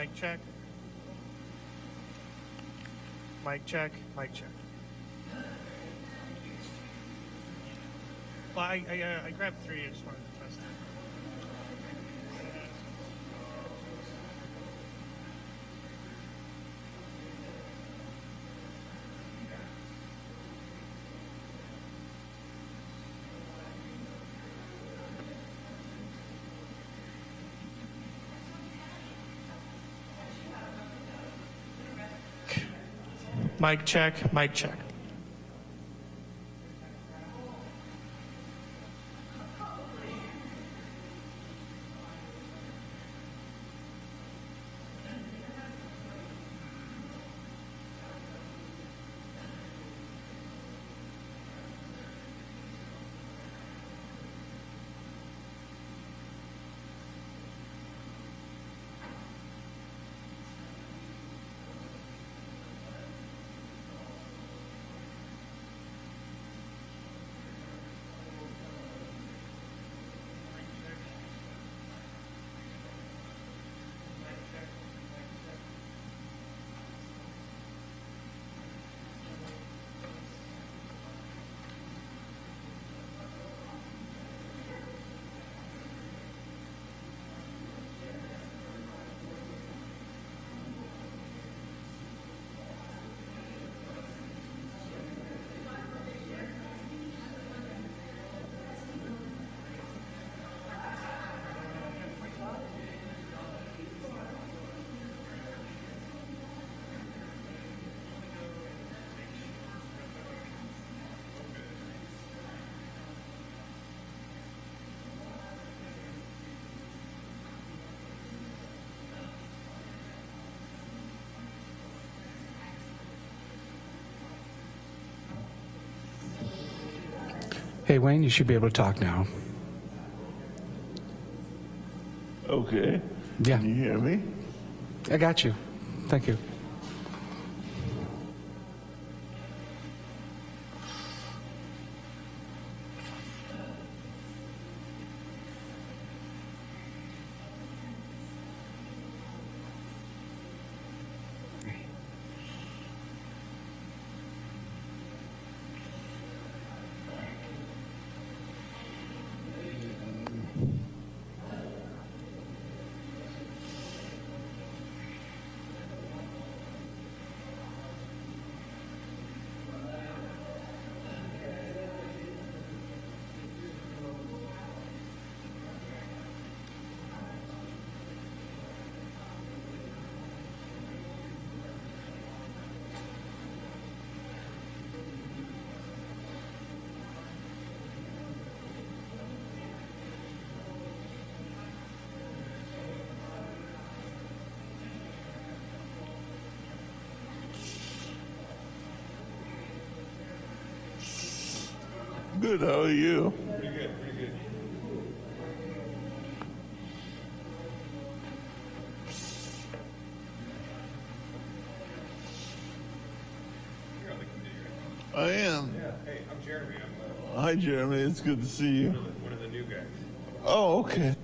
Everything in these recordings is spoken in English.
Mic check. Mic check. Mic check. Well, I, I, uh, I grabbed three. I just wanted to test it. Mic check. Mic check. Hey, Wayne, you should be able to talk now. Okay. Yeah, Can you hear me? I got you. Thank you. Good. How are you? Pretty good, pretty good. I am. Yeah. Hey, I'm Jeremy. I'm Hi, Jeremy. It's good to see you. uh, one of the new guys. Oh, okay.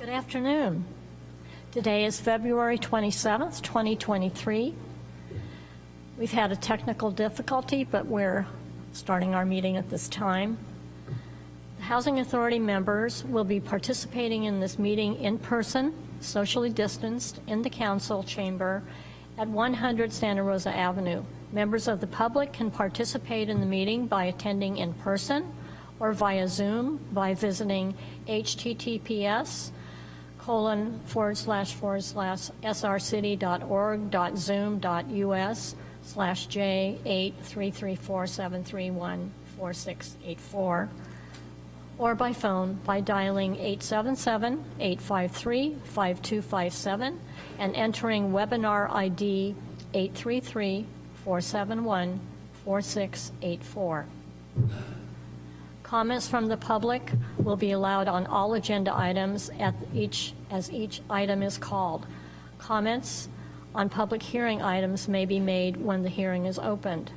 Good afternoon. Today is February 27th, 2023. We've had a technical difficulty, but we're starting our meeting at this time. The Housing Authority members will be participating in this meeting in person, socially distanced, in the council chamber at 100 Santa Rosa Avenue. Members of the public can participate in the meeting by attending in person or via Zoom by visiting https colon forward slash forward slash srcity.org dot zoom dot us slash j eight three three four seven three one four six eight four or by phone by dialing 877-853-5257 and entering webinar ID 833-471-4684. Comments from the public will be allowed on all agenda items at each, as each item is called. Comments on public hearing items may be made when the hearing is opened.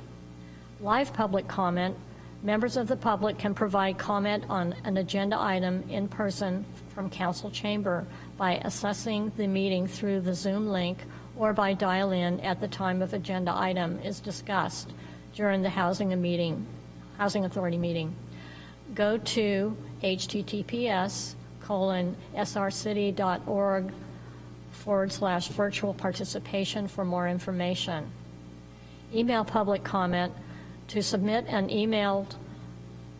Live public comment, members of the public can provide comment on an agenda item in person from council chamber by accessing the meeting through the Zoom link or by dial-in at the time of agenda item is discussed during the housing meeting, housing authority meeting. Go to https colon srcity.org forward slash virtual participation for more information. Email public comment. To submit an emailed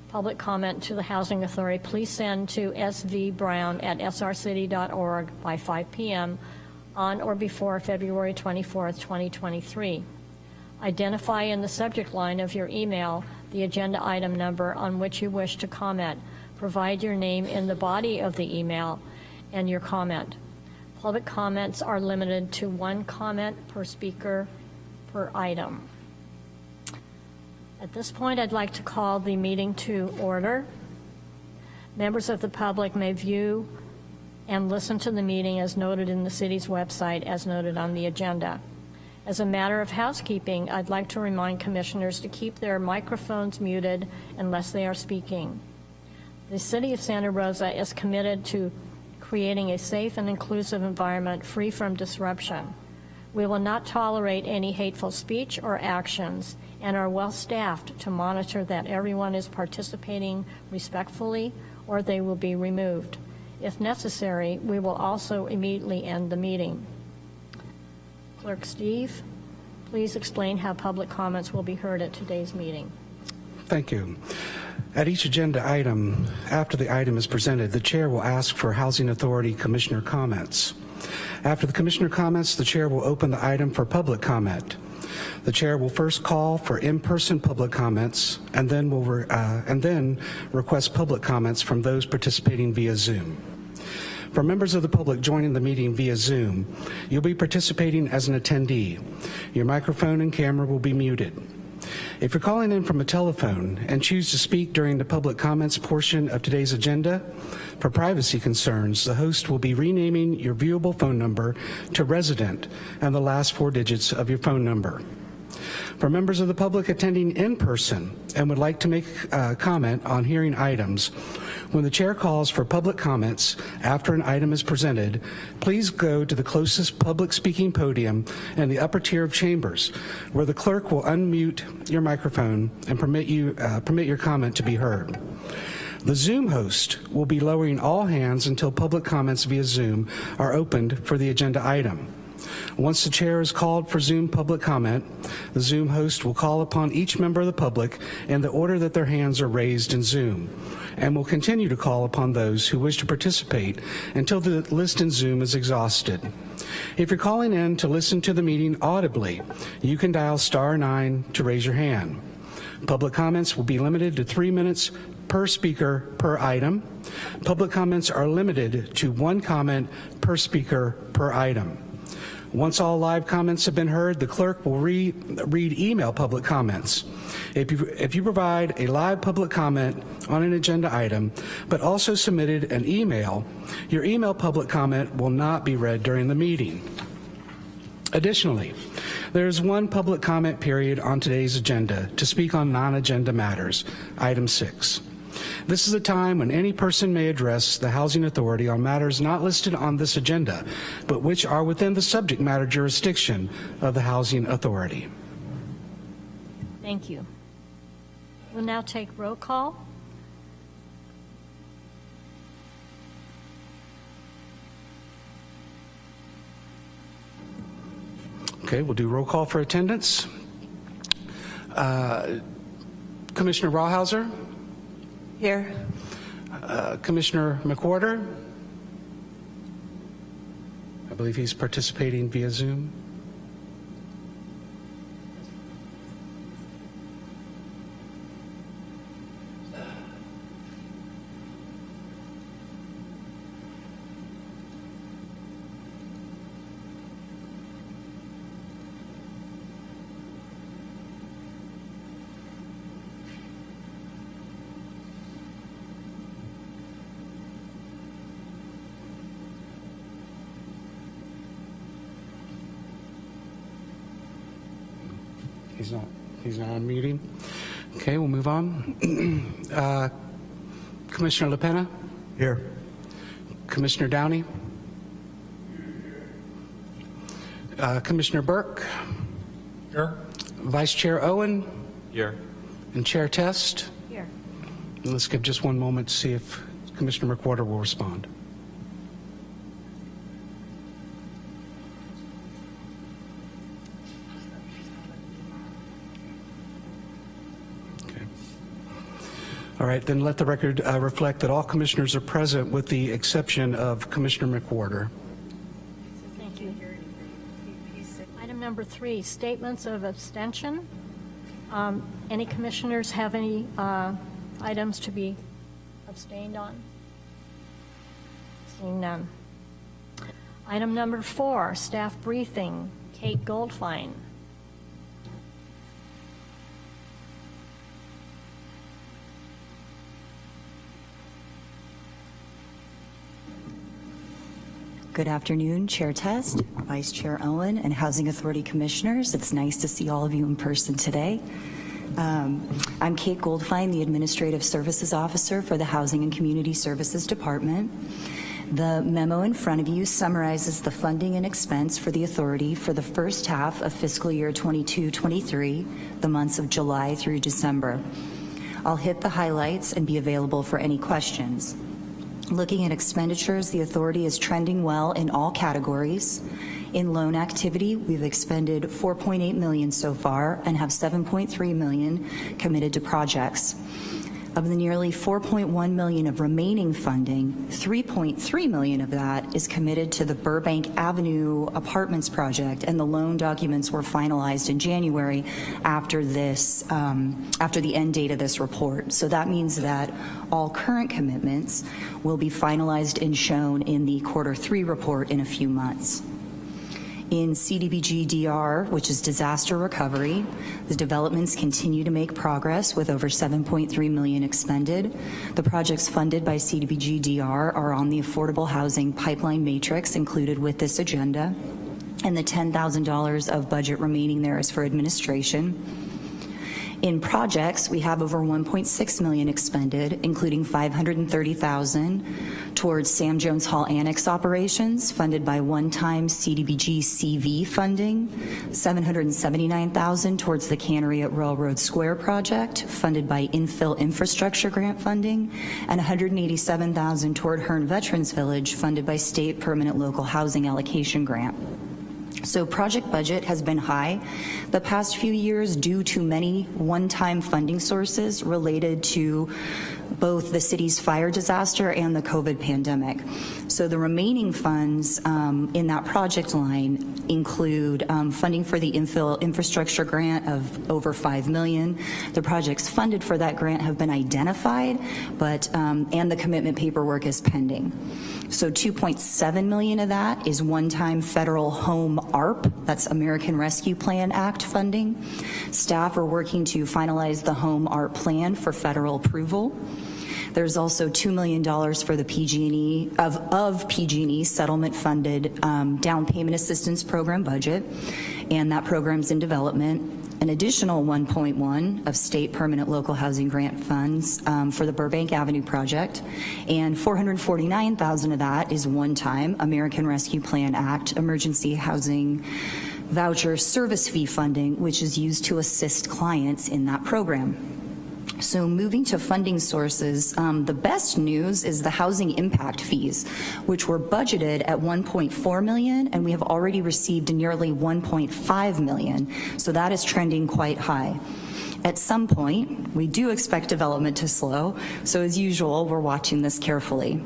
public comment to the Housing Authority, please send to svbrown at srcity.org by 5 p.m. on or before February 24th, 2023. Identify in the subject line of your email the agenda item number on which you wish to comment. Provide your name in the body of the email and your comment. Public comments are limited to one comment per speaker per item. At this point, I'd like to call the meeting to order. Members of the public may view and listen to the meeting as noted in the city's website as noted on the agenda. As a matter of housekeeping, I'd like to remind commissioners to keep their microphones muted unless they are speaking. The City of Santa Rosa is committed to creating a safe and inclusive environment free from disruption. We will not tolerate any hateful speech or actions and are well-staffed to monitor that everyone is participating respectfully or they will be removed. If necessary, we will also immediately end the meeting. Clerk Steve, please explain how public comments will be heard at today's meeting. Thank you. At each agenda item, after the item is presented, the chair will ask for Housing Authority Commissioner comments. After the commissioner comments, the chair will open the item for public comment. The chair will first call for in-person public comments and then will uh, and then request public comments from those participating via Zoom. For members of the public joining the meeting via Zoom, you'll be participating as an attendee. Your microphone and camera will be muted. If you're calling in from a telephone and choose to speak during the public comments portion of today's agenda, for privacy concerns, the host will be renaming your viewable phone number to resident and the last four digits of your phone number. For members of the public attending in person and would like to make a comment on hearing items, when the chair calls for public comments after an item is presented, please go to the closest public speaking podium in the upper tier of chambers, where the clerk will unmute your microphone and permit you uh, permit your comment to be heard. The Zoom host will be lowering all hands until public comments via Zoom are opened for the agenda item. Once the chair is called for Zoom public comment, the Zoom host will call upon each member of the public in the order that their hands are raised in Zoom, and will continue to call upon those who wish to participate until the list in Zoom is exhausted. If you're calling in to listen to the meeting audibly, you can dial star nine to raise your hand. Public comments will be limited to three minutes per speaker per item. Public comments are limited to one comment per speaker per item. Once all live comments have been heard, the clerk will re read email public comments. If you, if you provide a live public comment on an agenda item, but also submitted an email, your email public comment will not be read during the meeting. Additionally, there is one public comment period on today's agenda to speak on non-agenda matters, item six. This is a time when any person may address the Housing Authority on matters not listed on this agenda, but which are within the subject matter jurisdiction of the Housing Authority. Thank you. We'll now take roll call. Okay, we'll do roll call for attendance. Uh, Commissioner Rawhauser, Here. uh, Commissioner McWhorter. I believe he's participating via Zoom. He's not, he's not on meeting. Okay, we'll move on. Uh, Commissioner LaPena? Here. Commissioner Downey? Uh, Commissioner Burke? Here. Vice Chair Owen? Here. And Chair Test? Here. And Let's give just one moment to see if Commissioner McWhorter will respond. All right, then let the record uh, reflect that all commissioners are present with the exception of Commissioner McWhorter. Thank you. Item number three, statements of abstention. Um, Any commissioners have any uh, items to be abstained on? Seeing none. Item number four, staff briefing. Kate Goldfein. Good afternoon, Chair Test, Vice Chair Owen, and Housing Authority Commissioners. It's nice to see all of you in person today. Um, I'm Kate Goldfein, the Administrative Services Officer for the Housing and Community Services Department. The memo in front of you summarizes the funding and expense for the authority for the first half of fiscal year 22-23, the months of July through December. I'll hit the highlights and be available for any questions. Looking at expenditures, the authority is trending well in all categories. In loan activity, we've expended 4.8 million so far and have 7.3 million committed to projects. Of the nearly 4.1 million of remaining funding, 3.3 million of that is committed to the Burbank Avenue Apartments project, and the loan documents were finalized in January after this, um, after the end date of this report. So that means that all current commitments will be finalized and shown in the quarter three report in a few months. In CDBG DR, which is disaster recovery, the developments continue to make progress with over 7.3 million expended. The projects funded by CDBG DR are on the affordable housing pipeline matrix included with this agenda, and the $10,000 of budget remaining there is for administration. In projects, we have over 1.6 million expended, including 530,000 towards Sam Jones Hall Annex operations, funded by one-time CDBG CV funding, 779,000 towards the Cannery at Railroad Square project, funded by infill infrastructure grant funding, and 187,000 toward Hearn Veterans Village, funded by state permanent local housing allocation grant. So project budget has been high the past few years due to many one-time funding sources related to both the city's fire disaster and the COVID pandemic. So the remaining funds um, in that project line include um, funding for the infill infrastructure grant of over 5 million. The projects funded for that grant have been identified, but um, and the commitment paperwork is pending. So 2.7 million of that is one-time federal home ARP, that's American Rescue Plan Act funding. Staff are working to finalize the home ARP plan for federal approval. There's also $2 million for the PG&E, of, of PG&E settlement-funded um, down payment assistance program budget, and that program's in development. An additional 1.1 of state permanent local housing grant funds um, for the Burbank Avenue project, and 449,000 of that is one-time American Rescue Plan Act emergency housing voucher service fee funding, which is used to assist clients in that program. So moving to funding sources, um, the best news is the housing impact fees, which were budgeted at 1.4 million, and we have already received nearly 1.5 million. So that is trending quite high. At some point, we do expect development to slow, so as usual, we're watching this carefully.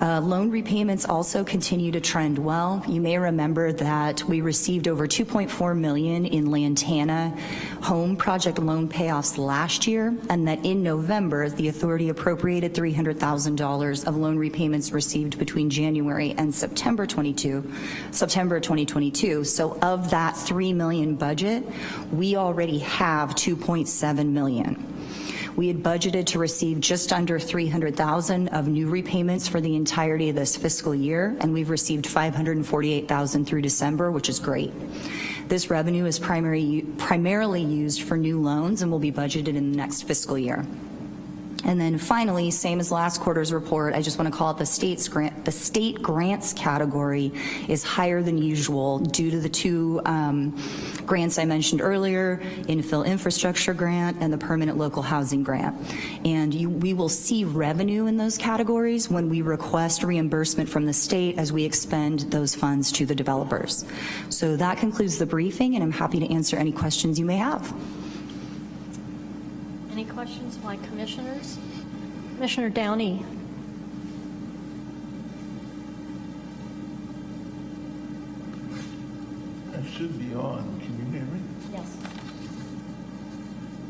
Uh, Loan repayments also continue to trend well. You may remember that we received over 2.4 million in Lantana home project loan payoffs last year, and that in November, the authority appropriated $300,000 of loan repayments received between January and September 22, September 2022. So of that 3 million budget, we already have 2.7 million. We had budgeted to receive just under 300,000 of new repayments for the entirety of this fiscal year, and we've received 548,000 through December, which is great. This revenue is primary, primarily used for new loans and will be budgeted in the next fiscal year. And then finally, same as last quarter's report, I just want to call out the state's grant, the state grants category is higher than usual due to the two um, grants I mentioned earlier, infill infrastructure grant and the permanent local housing grant. And you, we will see revenue in those categories when we request reimbursement from the state as we expend those funds to the developers. So that concludes the briefing, and I'm happy to answer any questions you may have. Any questions by commissioners? Commissioner Downey? I should be on. Can you hear me? Yes.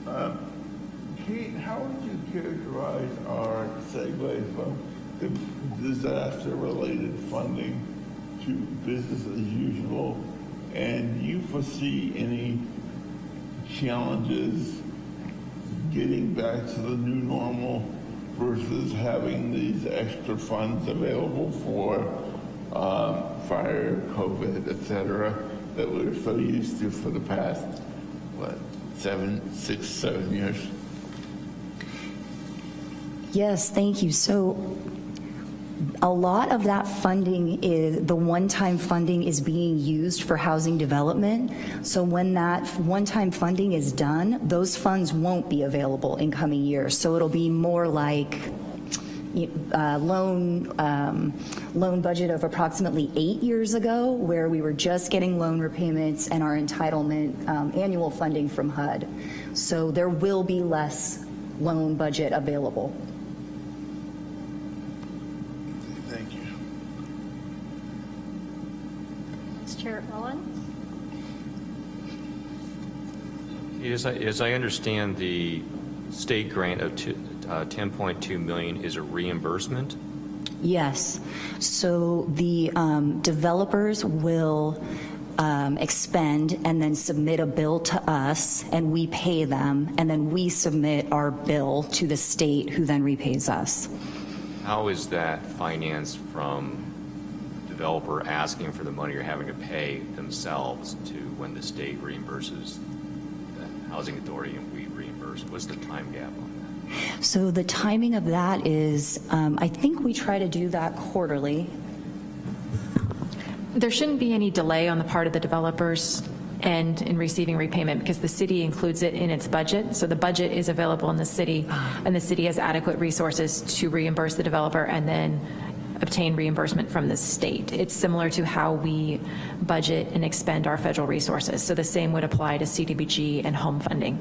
Um, Kate, how would you characterize our segue from the disaster-related funding to business as usual? And do you foresee any challenges getting back to the new normal versus having these extra funds available for um, fire, COVID, et cetera, that we're so used to for the past, what, seven, six, seven years? Yes, thank you. So a lot of that funding is, the one-time funding is being used for housing development. So when that one-time funding is done, those funds won't be available in coming years. So it'll be more like uh, loan, um, loan budget of approximately eight years ago, where we were just getting loan repayments and our entitlement um, annual funding from HUD. So there will be less loan budget available. Thank you. Vice Chair Ellen? As I, as I understand, the state grant of two- uh, 10.2 million is a reimbursement? Yes. So the um, developers will um, expend and then submit a bill to us, and we pay them, and then we submit our bill to the state, who then repays us. How is that financed from developer asking for the money or having to pay themselves to when the state reimburses the housing authority and we reimburse? What's the time gap on that? So the timing of that is, um, I think we try to do that quarterly. There shouldn't be any delay on the part of the developers and in receiving repayment because the city includes it in its budget. So the budget is available in the city and the city has adequate resources to reimburse the developer and then obtain reimbursement from the state. It's similar to how we budget and expend our federal resources. So the same would apply to CDBG and home funding,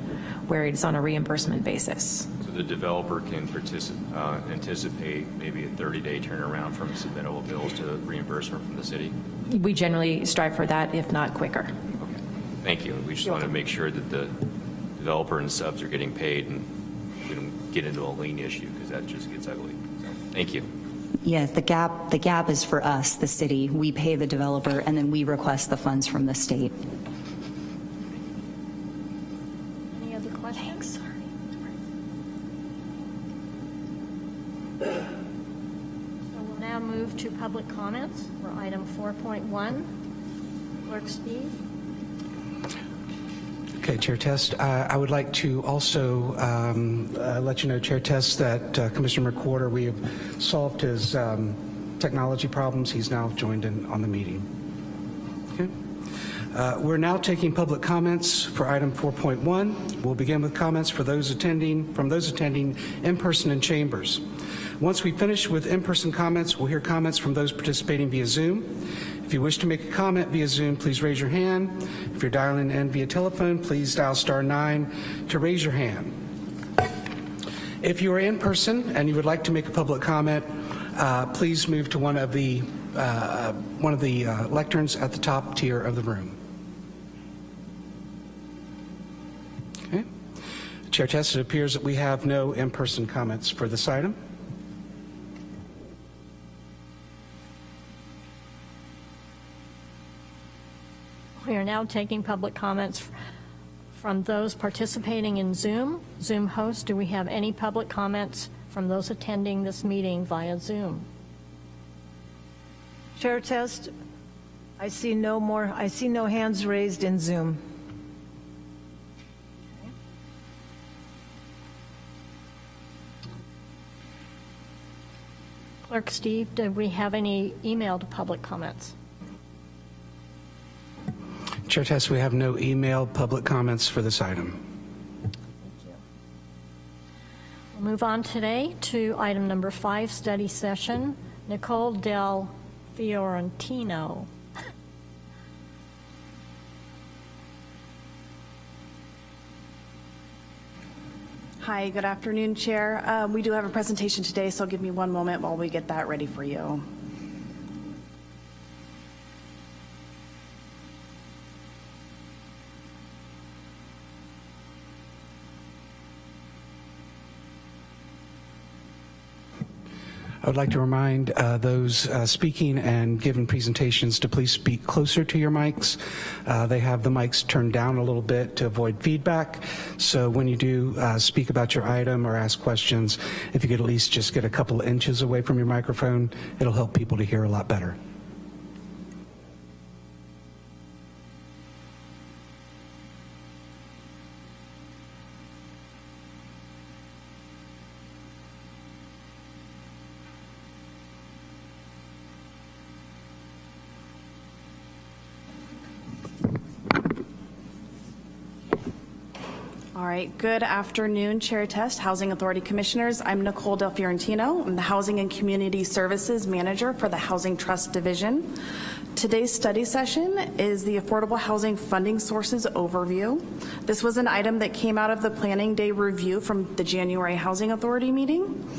where it's on a reimbursement basis. So the developer can participate, uh, anticipate maybe a 30-day turnaround from submittal of bills to reimbursement from the city? We generally strive for that, if not quicker. Okay, thank you. We just want to make sure that the developer and subs are getting paid and we don't get into a lien issue because that just gets ugly. So, Thank you. Yes, the gap, the gap is for us, the city. We pay the developer, and then we request the funds from the state. Any other questions? So we'll now move to public comments for item 4.1. Clerk Steve? Okay, Chair Test. Uh, I would like to also um, uh, let you know, Chair Test, that uh, Commissioner McWhorter, we have solved his um, technology problems. He's now joined in on the meeting. Okay. Uh, We're now taking public comments for item 4.1. We'll begin with comments for those attending, from those attending in person in chambers. Once we finish with in-person comments, we'll hear comments from those participating via Zoom. If you wish to make a comment via Zoom, please raise your hand. If you're dialing in via telephone, please dial star nine to raise your hand. If you are in person and you would like to make a public comment, uh, please move to one of the uh, one of the uh, lecterns at the top tier of the room. Okay. Chair Test, it appears that we have no in-person comments for this item. We are now taking public comments from those participating in Zoom. Zoom host, do we have any public comments from those attending this meeting via Zoom? Chair test, I see no more, I see no hands raised in Zoom. Clerk Steve, do we have any emailed public comments? Chair Tess, we have no email public comments for this item. We'll move on today to item number five, study session. Nicole Del Fiorentino. Hi, good afternoon, Chair. Um, We do have a presentation today, so give me one moment while we get that ready for you. I would like to remind uh, those uh, speaking and giving presentations to please speak closer to your mics. Uh, They have the mics turned down a little bit to avoid feedback. So when you do uh, speak about your item or ask questions, if you could at least just get a couple inches away from your microphone, it'll help people to hear a lot better. Right, good afternoon, Chair Test, Housing Authority Commissioners. I'm Nicole Del Fiorentino. I'm the Housing and Community Services Manager for the Housing Trust Division. Today's study session is the Affordable Housing Funding Sources Overview. This was an item that came out of the Planning Day review from the January Housing Authority meeting.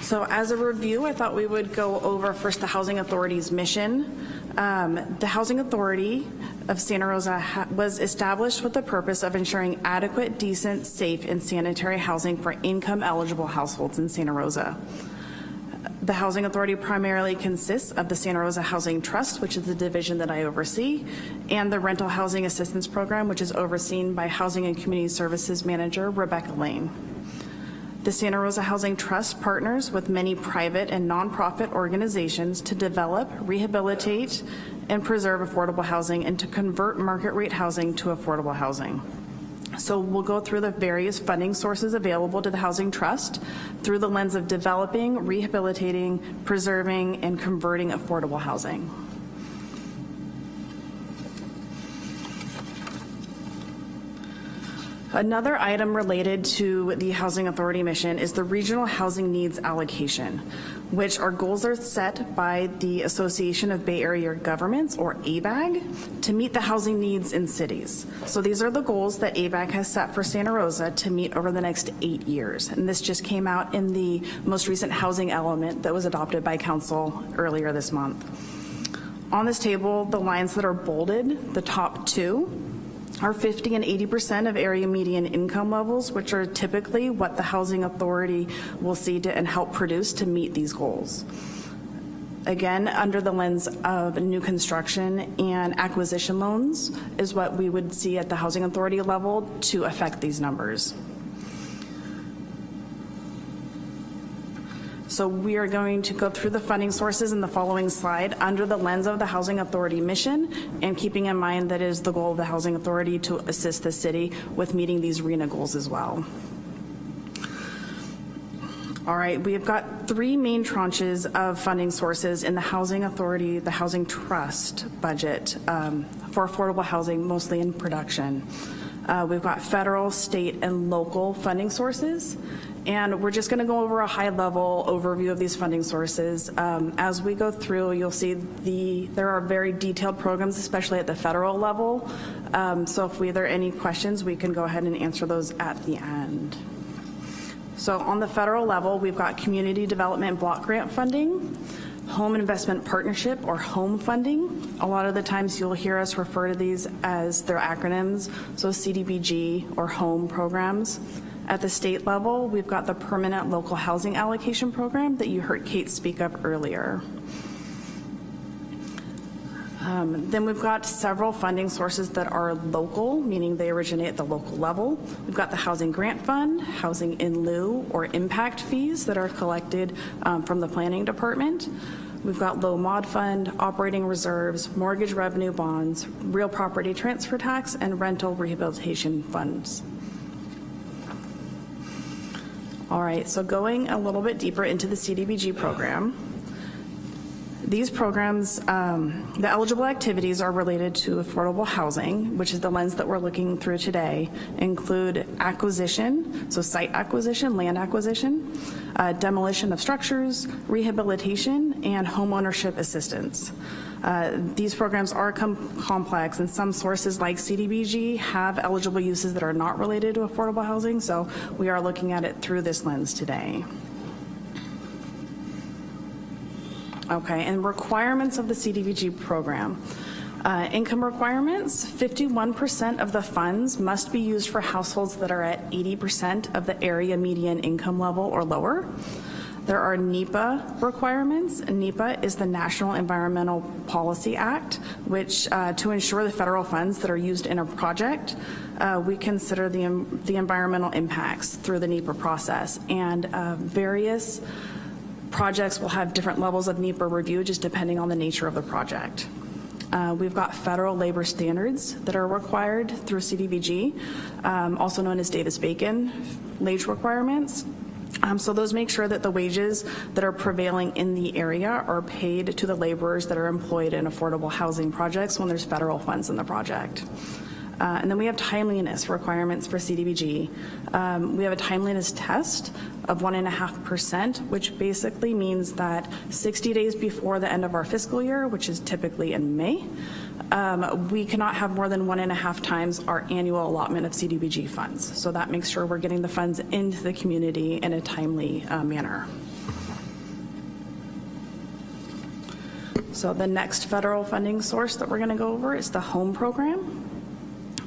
So as a review, I thought we would go over first the Housing Authority's mission. Um, The Housing Authority of Santa Rosa was established with the purpose of ensuring adequate, decent, safe, and sanitary housing for income-eligible households in Santa Rosa. The Housing Authority primarily consists of the Santa Rosa Housing Trust, which is the division that I oversee, and the Rental Housing Assistance Program, which is overseen by Housing and Community Services Manager Rebecca Lane. The Santa Rosa Housing Trust partners with many private and nonprofit organizations to develop, rehabilitate, and preserve affordable housing and to convert market rate housing to affordable housing. So we'll go through the various funding sources available to the Housing Trust through the lens of developing, rehabilitating, preserving, and converting affordable housing. Another item related to the Housing Authority mission is the Regional Housing Needs Allocation, which our goals are set by the Association of Bay Area Governments, or ABAG, to meet the housing needs in cities. So these are the goals that ABAG has set for Santa Rosa to meet over the next eight years. And this just came out in the most recent housing element that was adopted by council earlier this month. On this table, the lines that are bolded, the top two, are 50 and 80% of area median income levels, which are typically what the Housing Authority will see to, and help produce to meet these goals. Again, under the lens of new construction and acquisition loans is what we would see at the Housing Authority level to affect these numbers. So we are going to go through the funding sources in the following slide under the lens of the Housing Authority mission and keeping in mind that is the goal of the Housing Authority to assist the city with meeting these RHNA goals as well. All right, we have got three main tranches of funding sources in the Housing Authority, the Housing Trust budget um, for affordable housing, mostly in production. Uh, We've got federal, state, and local funding sources, and we're just going to go over a high-level overview of these funding sources. Um, As we go through, you'll see the, there are very detailed programs, especially at the federal level. Um, So if we, there are any questions, we can go ahead and answer those at the end. So on the federal level, we've got community development block grant funding, home investment partnership or home funding. A lot of the times you'll hear us refer to these as their acronyms, so CDBG or home programs. At the state level, we've got the permanent local housing allocation program that you heard Kate speak of earlier. Um, Then we've got several funding sources that are local, meaning they originate at the local level. We've got the Housing Grant Fund, Housing in lieu or impact fees that are collected um, from the Planning Department. We've got Low Mod Fund, operating reserves, mortgage revenue bonds, real property transfer tax, and rental rehabilitation funds. All right, so going a little bit deeper into the CDBG program. These programs, um, the eligible activities are related to affordable housing, which is the lens that we're looking through today, include acquisition, so site acquisition, land acquisition, uh, demolition of structures, rehabilitation, and homeownership assistance. Uh, These programs are com- complex, and some sources like CDBG have eligible uses that are not related to affordable housing, so we are looking at it through this lens today. Okay, and requirements of the CDBG program. Uh, Income requirements, 51% of the funds must be used for households that are at 80% of the area median income level or lower. There are NEPA requirements. NEPA is the National Environmental Policy Act, which uh, to ensure the federal funds that are used in a project, uh, we consider the, en- the environmental impacts through the NEPA process. And uh, various projects will have different levels of NEPA review, just depending on the nature of the project. Uh, We've got federal labor standards that are required through CDBG, um, also known as Davis-Bacon wage requirements. Um, So those make sure that the wages that are prevailing in the area are paid to the laborers that are employed in affordable housing projects when there's federal funds in the project. Uh, And then we have timeliness requirements for CDBG. Um, We have a timeliness test of 1.5%, which basically means that 60 days before the end of our fiscal year, which is typically in May, um, we cannot have more than one and a half times our annual allotment of CDBG funds. So that makes sure we're getting the funds into the community in a timely uh, manner. So the next federal funding source that we're going to go over is the HOME program.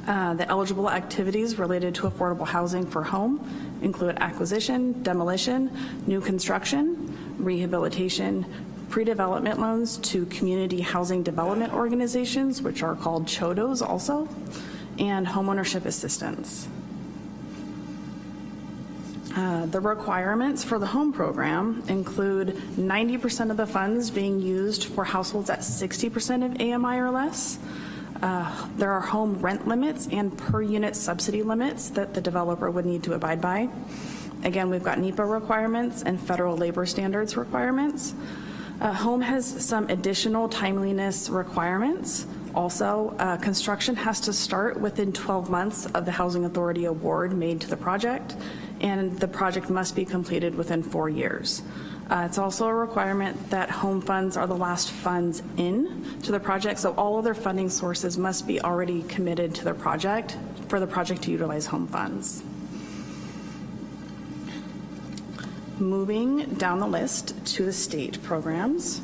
Uh, The eligible activities related to affordable housing for home include acquisition, demolition, new construction, rehabilitation, pre-development loans to community housing development organizations, which are called CHDOs also, and homeownership assistance. Uh, The requirements for the home program include 90% of the funds being used for households at 60% of AMI or less. Uh, There are home rent limits and per-unit subsidy limits that the developer would need to abide by. Again, we've got NEPA requirements and federal labor standards requirements. Uh, Home has some additional timeliness requirements. Also, uh, construction has to start within 12 months of the Housing Authority award made to the project, and the project must be completed within four years. Uh, It's also a requirement that home funds are the last funds in to the project, so all other funding sources must be already committed to the project for the project to utilize home funds. Moving down the list to the state programs.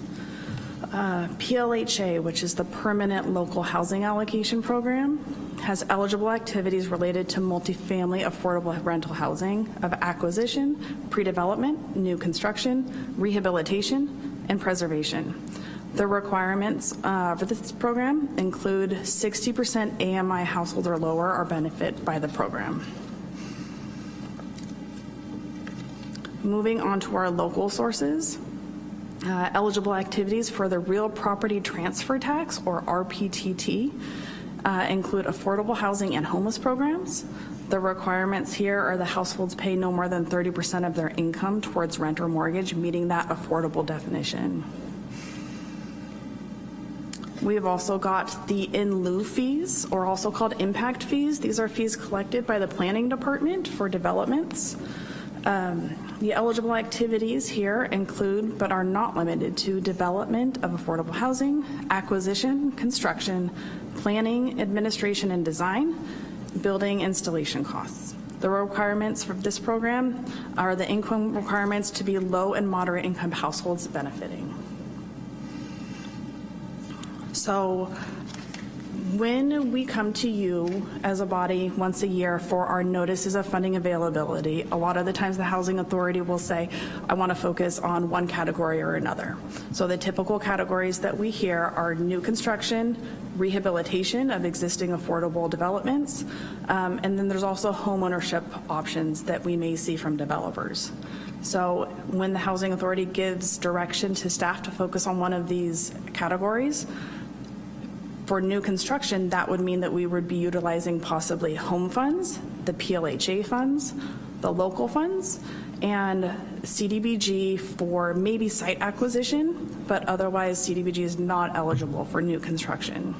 Uh, PLHA, which is the Permanent Local Housing Allocation Program, has eligible activities related to multifamily affordable rental housing of acquisition, pre-development, new construction, rehabilitation, and preservation. The requirements uh, for this program include 60% AMI household or lower are benefit by the program. Moving on to our local sources. Uh, Eligible activities for the real property transfer tax, or RPTT, uh, include affordable housing and homeless programs. The requirements here are the households pay no more than 30% of their income towards rent or mortgage, meeting that affordable definition. We have also got the in lieu fees, or also called impact fees. These are fees collected by the planning department for developments. Um, The eligible activities here include, but are not limited to, development of affordable housing, acquisition, construction, planning, administration, and design, building installation costs. The requirements for this program are the income requirements to be low and moderate income households benefiting. So when we come to you as a body once a year for our notices of funding availability, a lot of the times the Housing Authority will say, I want to focus on one category or another. So the typical categories that we hear are new construction, rehabilitation of existing affordable developments, um, and then there's also homeownership options that we may see from developers. So when the Housing Authority gives direction to staff to focus on one of these categories, for new construction, that would mean that we would be utilizing possibly home funds, the PLHA funds, the local funds, and CDBG for maybe site acquisition, but otherwise CDBG is not eligible for new construction.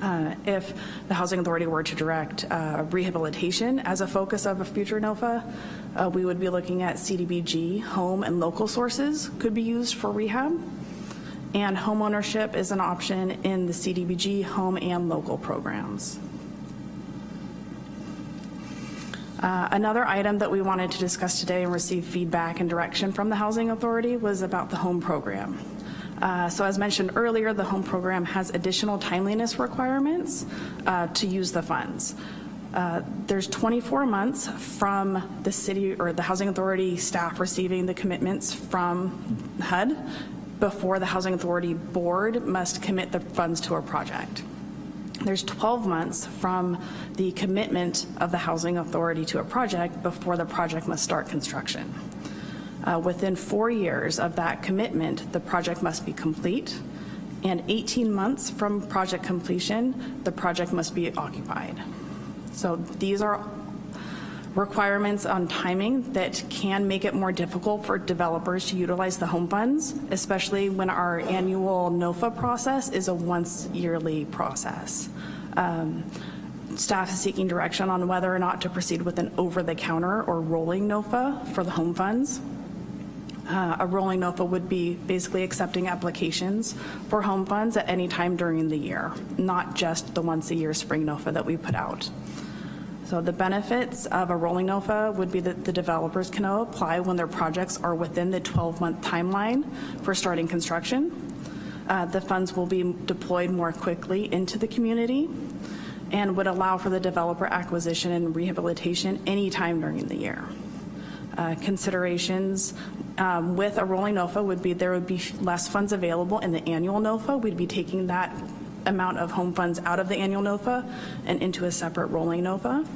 Uh, If the Housing Authority were to direct uh, rehabilitation as a focus of a future NOFA, uh, we would be looking at CDBG, home and local sources could be used for rehab. And homeownership is an option in the CDBG home and local programs. Uh, Another item that we wanted to discuss today and receive feedback and direction from the Housing Authority was about the home program. Uh, So as mentioned earlier, the home program has additional timeliness requirements uh, to use the funds. Uh, There's 24 months from the city or the Housing Authority staff receiving the commitments from HUD before the Housing Authority Board must commit the funds to a project. There's 12 months from the commitment of the Housing Authority to a project before the project must start construction. Uh, Within four years of that commitment, the project must be complete, and 18 months from project completion, the project must be occupied. So these are requirements on timing that can make it more difficult for developers to utilize the home funds, especially when our annual NOFA process is a once yearly process. Um, Staff is seeking direction on whether or not to proceed with an over-the-counter or rolling NOFA for the home funds. Uh, A rolling NOFA would be basically accepting applications for home funds at any time during the year, not just the once-a-year spring NOFA that we put out. So the benefits of a rolling NOFA would be that the developers can apply when their projects are within the 12-month timeline for starting construction. Uh, The funds will be deployed more quickly into the community and would allow for the developer acquisition and rehabilitation anytime during the year. Uh, Considerations um, with a rolling NOFA would be there would be less funds available in the annual NOFA. We'd be taking that amount of home funds out of the annual NOFA and into a separate rolling NOFA.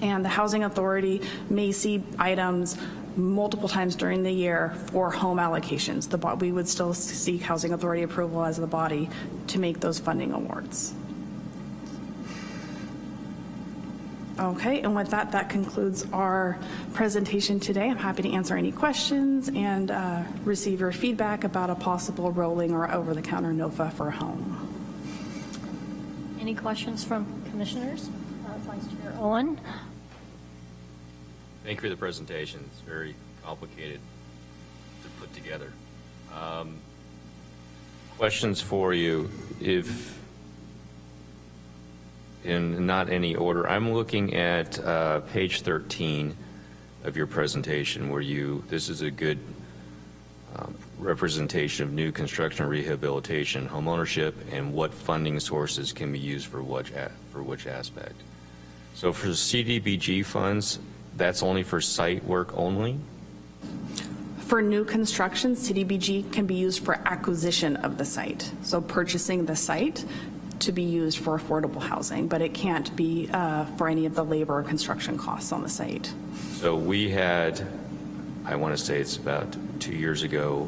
And the Housing Authority may see items multiple times during the year for home allocations. The, we would still seek Housing Authority approval as the body to make those funding awards. Okay, and with that, that concludes our presentation today. I'm happy to answer any questions and uh, receive your feedback about a possible rolling or over-the-counter NOFA for home. Any questions from commissioners? Uh, Vice Chair Owen? Thank you for the presentation. It's very complicated to put together. Um, Questions for you. If, in not any order, I'm looking at uh, page 13 of your presentation where you, this is a good um, representation of new construction rehabilitation, homeownership, and what funding sources can be used for which, for which aspect. So for the CDBG funds, that's only for site work only? For new construction, CDBG can be used for acquisition of the site, so purchasing the site to be used for affordable housing, but it can't be uh, for any of the labor or construction costs on the site. So we had I want to say it's about two years ago,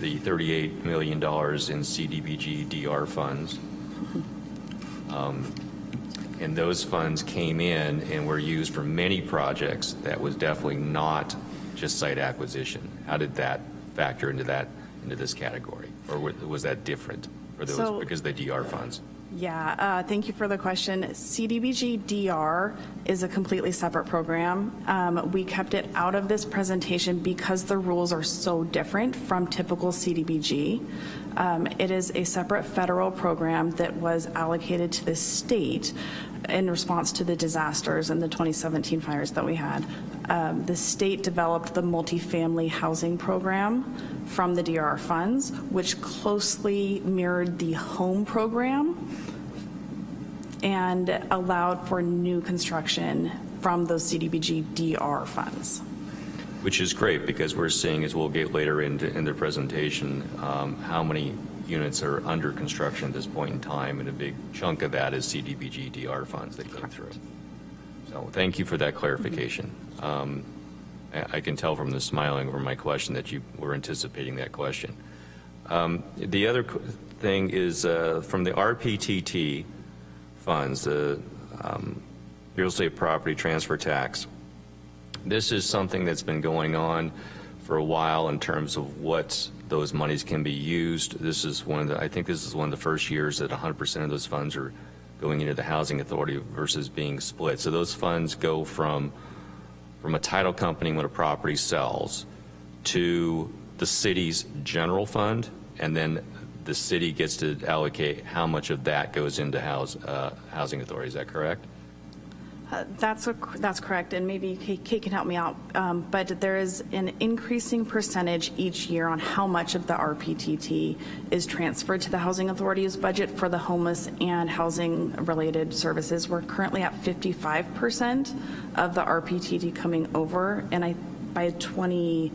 the $38 million in CDBG DR funds. Um, And those funds came in and were used for many projects. That was definitely not just site acquisition. How did that factor into that, into this category? Or was that different? Or So- because of the DR funds? Yeah, uh, thank you for the question. CDBG DR is a completely separate program. Um, We kept it out of this presentation because the rules are so different from typical CDBG. Um, It is a separate federal program that was allocated to the state in response to the disasters and the 2017 fires that we had. Um, The state developed the multifamily housing program from the DRR funds, which closely mirrored the home program and allowed for new construction from those CDBG DR funds. Which is great, because we're seeing, as we'll get later into, in the presentation, um, how many units are under construction at this point in time, and a big chunk of that is CDBG DR funds that came through. So thank you for that clarification. Um, I I can tell from the smiling over my question that you were anticipating that question. Um, The other thing is, uh, from the RPTT funds, the um, real estate property transfer tax, this is something that's been going on for a while in terms of what those monies can be used. This is one of the, I think this is one of the first years that 100% of those funds are going into the housing authority versus being split. So those funds go from, from a title company when a property sells to the city's general fund, and then the city gets to allocate how much of that goes into house, uh, housing authority. Is that correct? Uh, That's, a- that's correct, and maybe Kate can help me out, um, but there is an increasing percentage each year on how much of the RPTT is transferred to the Housing Authority's budget for the homeless and housing-related services. We're currently at 55% of the RPTT coming over, and I, by 25%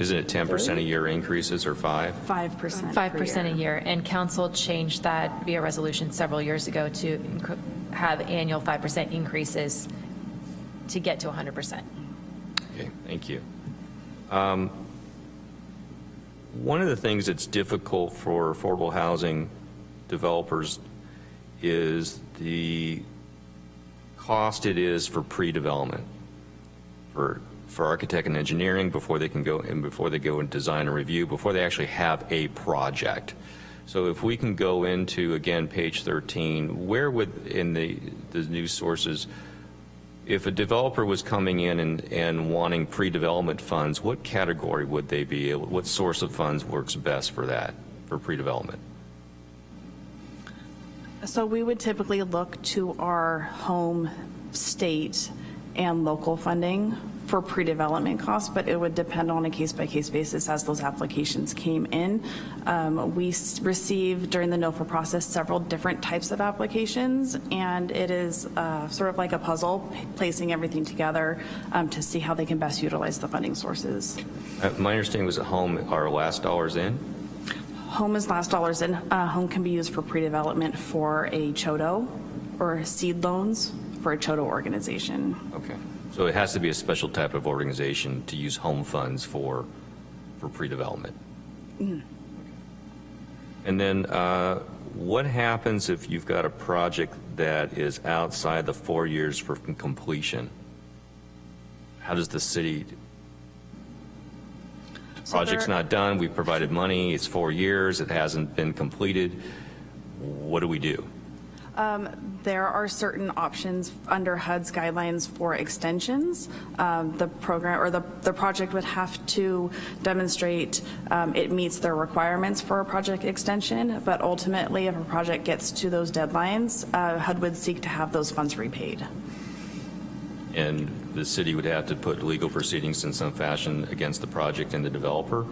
Isn't it 10% a year increases or five? 5%. 5% a year. year, and council changed that via resolution several years ago to have annual 5% increases to get to 100%. Okay, thank you. Um, One of the things that's difficult for affordable housing developers is the cost it is for pre-development, for, for architect and engineering, before they can go, and before they go and design and review, before they actually have a project. So if we can go into, again, page 13, where would, in the, the news sources, if a developer was coming in and, and wanting pre-development funds, what category would they be, able- what source of funds works best for that, for pre-development? So we would typically look to our home state and local funding for pre-development costs, but it would depend on a case-by-case basis as those applications came in. Um, We s- received during the NOFA process several different types of applications, and it is uh, sort of like a puzzle, placing everything together um, to see how they can best utilize the funding sources. Uh, My understanding was at home, our last dollars in? Home is last dollars in. Uh, Home can be used for pre-development for a CHDO or seed loans for a CHDO organization. Okay. So it has to be a special type of organization to use home funds for, for pre-development? And then uh, what happens if you've got a project that is outside the four years for completion? How does the city, So project's not done, we've provided money, it's four years, it hasn't been completed, what do we do? There are certain options under HUD's guidelines for extensions. Um, The program, or the, the project would have to demonstrate um, it meets their requirements for a project extension, but ultimately, if a project gets to those deadlines, uh, HUD would seek to have those funds repaid. And the city would have to put legal proceedings in some fashion against the project and the developer?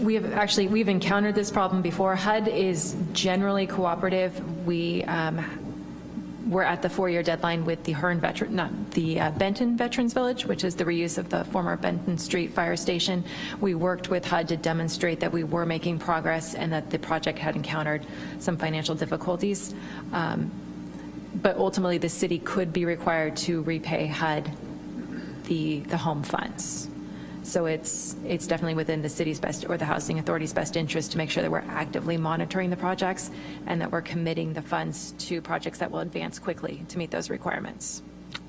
We have, actually, we've encountered this problem before. HUD is generally cooperative. We, um, we're at the four-year deadline with the Hearn veteran, not, the uh, Benton Veterans Village, which is the reuse of the former Benton Street Fire Station. We worked with HUD to demonstrate that we were making progress and that the project had encountered some financial difficulties. Um, But ultimately, the city could be required to repay HUD the, the home funds. So it's, it's definitely within the city's best, or the housing authority's best interest to make sure that we're actively monitoring the projects and that we're committing the funds to projects that will advance quickly to meet those requirements.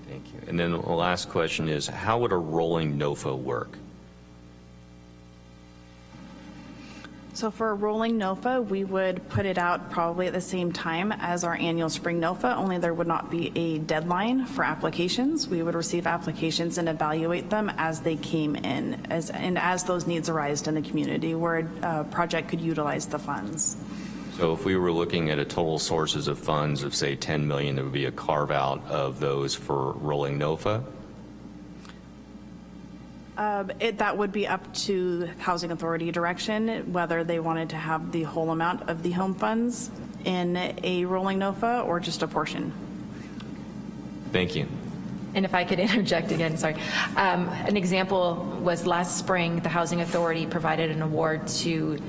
Thank you. And then the last question is, how would a rolling NOFA work? So for a rolling NOFA, we would put it out probably at the same time as our annual spring NOFA, only there would not be a deadline for applications. We would receive applications and evaluate them as they came in, as, and as those needs arised in the community where a project could utilize the funds. So if we were looking at a total sources of funds of, say, 10 million, there would be a carve-out of those for rolling NOFA? Um, It, that would be up to Housing Authority direction, whether they wanted to have the whole amount of the home funds in a rolling NOFA or just a portion. Thank you. And if I could interject again, sorry. Um, An example was last spring, the Housing Authority provided an award to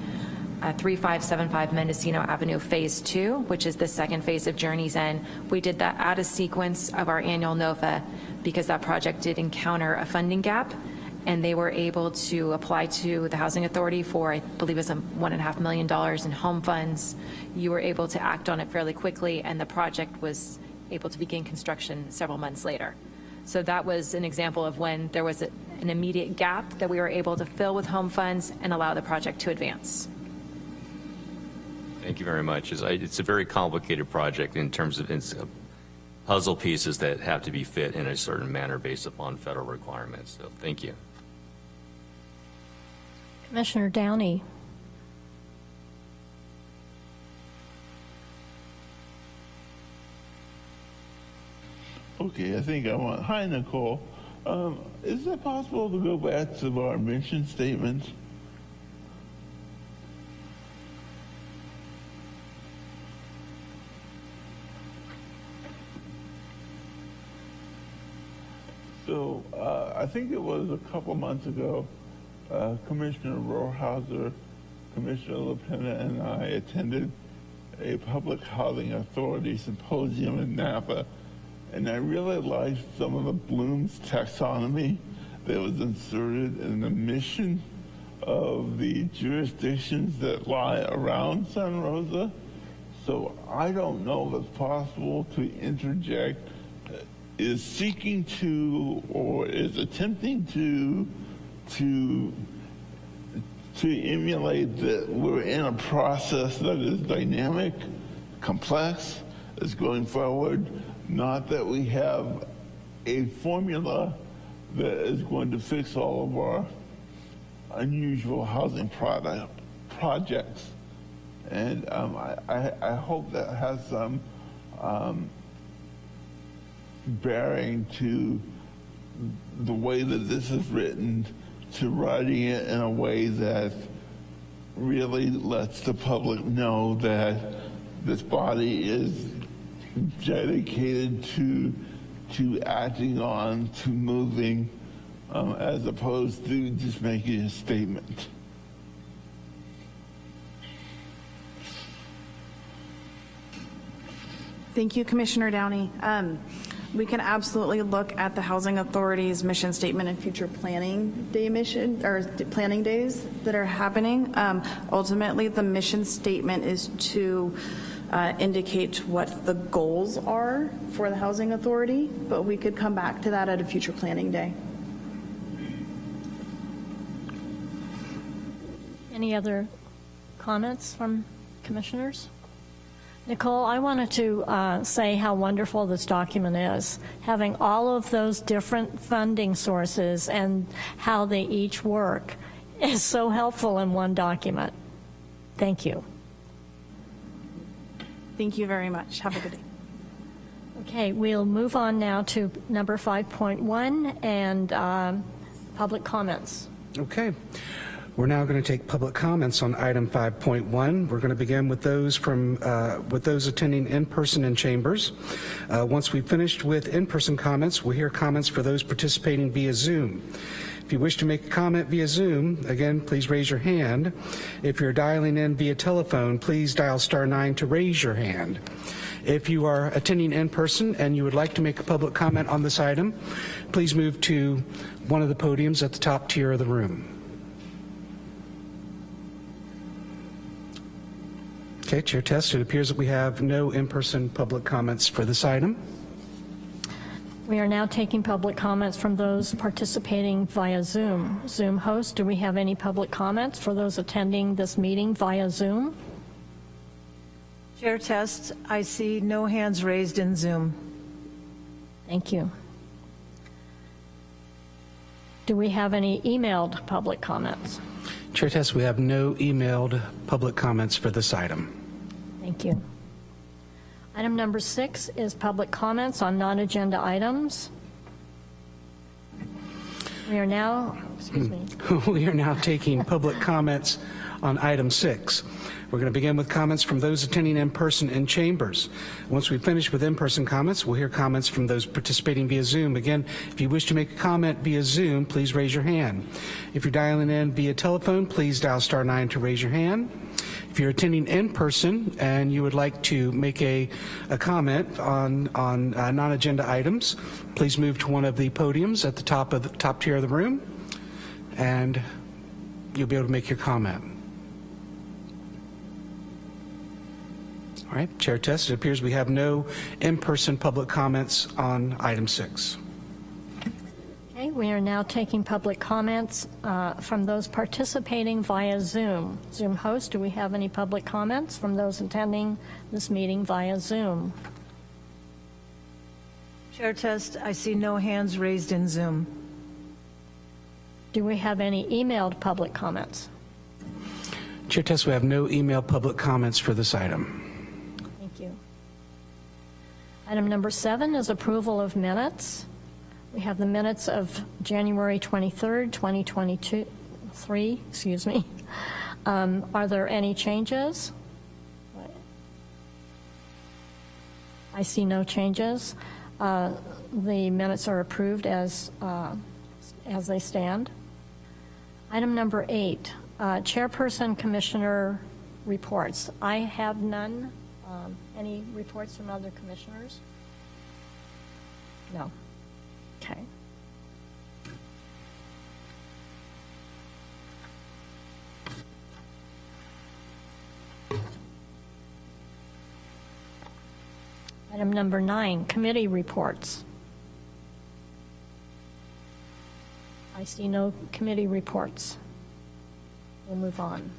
uh, 3575 Mendocino Avenue Phase 2, which is the second phase of Journey's End. We did that out of sequence of our annual NOFA because that project did encounter a funding gap, and they were able to apply to the Housing Authority for, I believe it was a $1.5 million in home funds. You were able to act on it fairly quickly, and the project was able to begin construction several months later. So that was an example of when there was a- an immediate gap that we were able to fill with home funds and allow the project to advance. Thank you very much. It's a very complicated project in terms of uh, puzzle pieces that have to be fit in a certain manner based upon federal requirements. So thank you. Commissioner Downey. Okay, I think I want, hi Nicole. Um, is it possible to go back to our mission statement? So, uh, I think it was a couple months ago, uh, Commissioner Rohrhauser, Commissioner LaPena, and I attended a public housing authority symposium in Napa, and I really liked some of the Bloom's taxonomy that was inserted in the mission of the jurisdictions that lie around San Rosa. So I don't know if it's possible to interject, uh, is seeking to or is attempting to to to emulate that we're in a process that is dynamic, complex, is going forward, not that we have a formula that is going to fix all of our unusual housing product, projects. And um, I, I, hope that has some um, bearing to the way that this is written, to writing it in a way that really lets the public know that this body is dedicated to to acting on, to moving, um, as opposed to just making a statement. Thank you, Commissioner Downey. Um, We can absolutely look at the Housing Authority's mission statement and future planning day mission, or planning days that are happening. Um, Ultimately, the mission statement is to uh, indicate what the goals are for the Housing Authority, but we could come back to that at a future planning day. Any other comments from commissioners? Nicole, I wanted to uh, say how wonderful this document is, having all of those different funding sources and how they each work is so helpful in one document. Thank you. Thank you very much. Have a good day. Okay, we'll move on now to number 5.1 and um, public comments. Okay. We're now going to take public comments on item 5.1. We're going to begin with those from, uh, with those attending in person in chambers. Uh, Once we've finished with in-person comments, we'll hear comments for those participating via Zoom. If you wish to make a comment via Zoom, again, please raise your hand. If you're dialing in via telephone, please dial star nine to raise your hand. If you are attending in person and you would like to make a public comment on this item, please move to one of the podiums at the top tier of the room. Okay, Chair Test, it appears that we have no in-person public comments for this item. We are now taking public comments from those participating via Zoom. Zoom host, do we have any public comments for those attending this meeting via Zoom? Chair Test, I see no hands raised in Zoom. Thank you. Do we have any emailed public comments? Chair Test, we have no emailed public comments for this item. Thank you. Item number six is public comments on non-agenda items. We are now, oh, excuse me, We are now taking public comments on item six. We're going to begin with comments from those attending in person in chambers. Once we finish with in-person comments, we'll hear comments from those participating via Zoom. Again, if you wish to make a comment via Zoom, please raise your hand. If you're dialing in via telephone, please dial star nine to raise your hand. If you're attending in person and you would like to make a, a comment on, on uh, non-agenda items, please move to one of the podiums at the top of the top tier of the room, and you'll be able to make your comment. All right, Chair Test, it appears we have no in-person public comments on item six. Okay, we are now taking public comments uh, from those participating via Zoom. Zoom host, do we have any public comments from those attending this meeting via Zoom? Chair Test, I see no hands raised in Zoom. Do we have any emailed public comments? Chair Test, we have no email public comments for this item. Thank you. Item number seven is approval of minutes. We have the minutes of January 23rd, 2022, three, excuse me. Um, Are there any changes? I see no changes. Uh, The minutes are approved as, uh, as they stand. Item number eight, uh, Chairperson Commissioner reports. I have none. Um, Any reports from other commissioners? No. Okay. Item number nine, committee reports. I see no committee reports. We'll move on.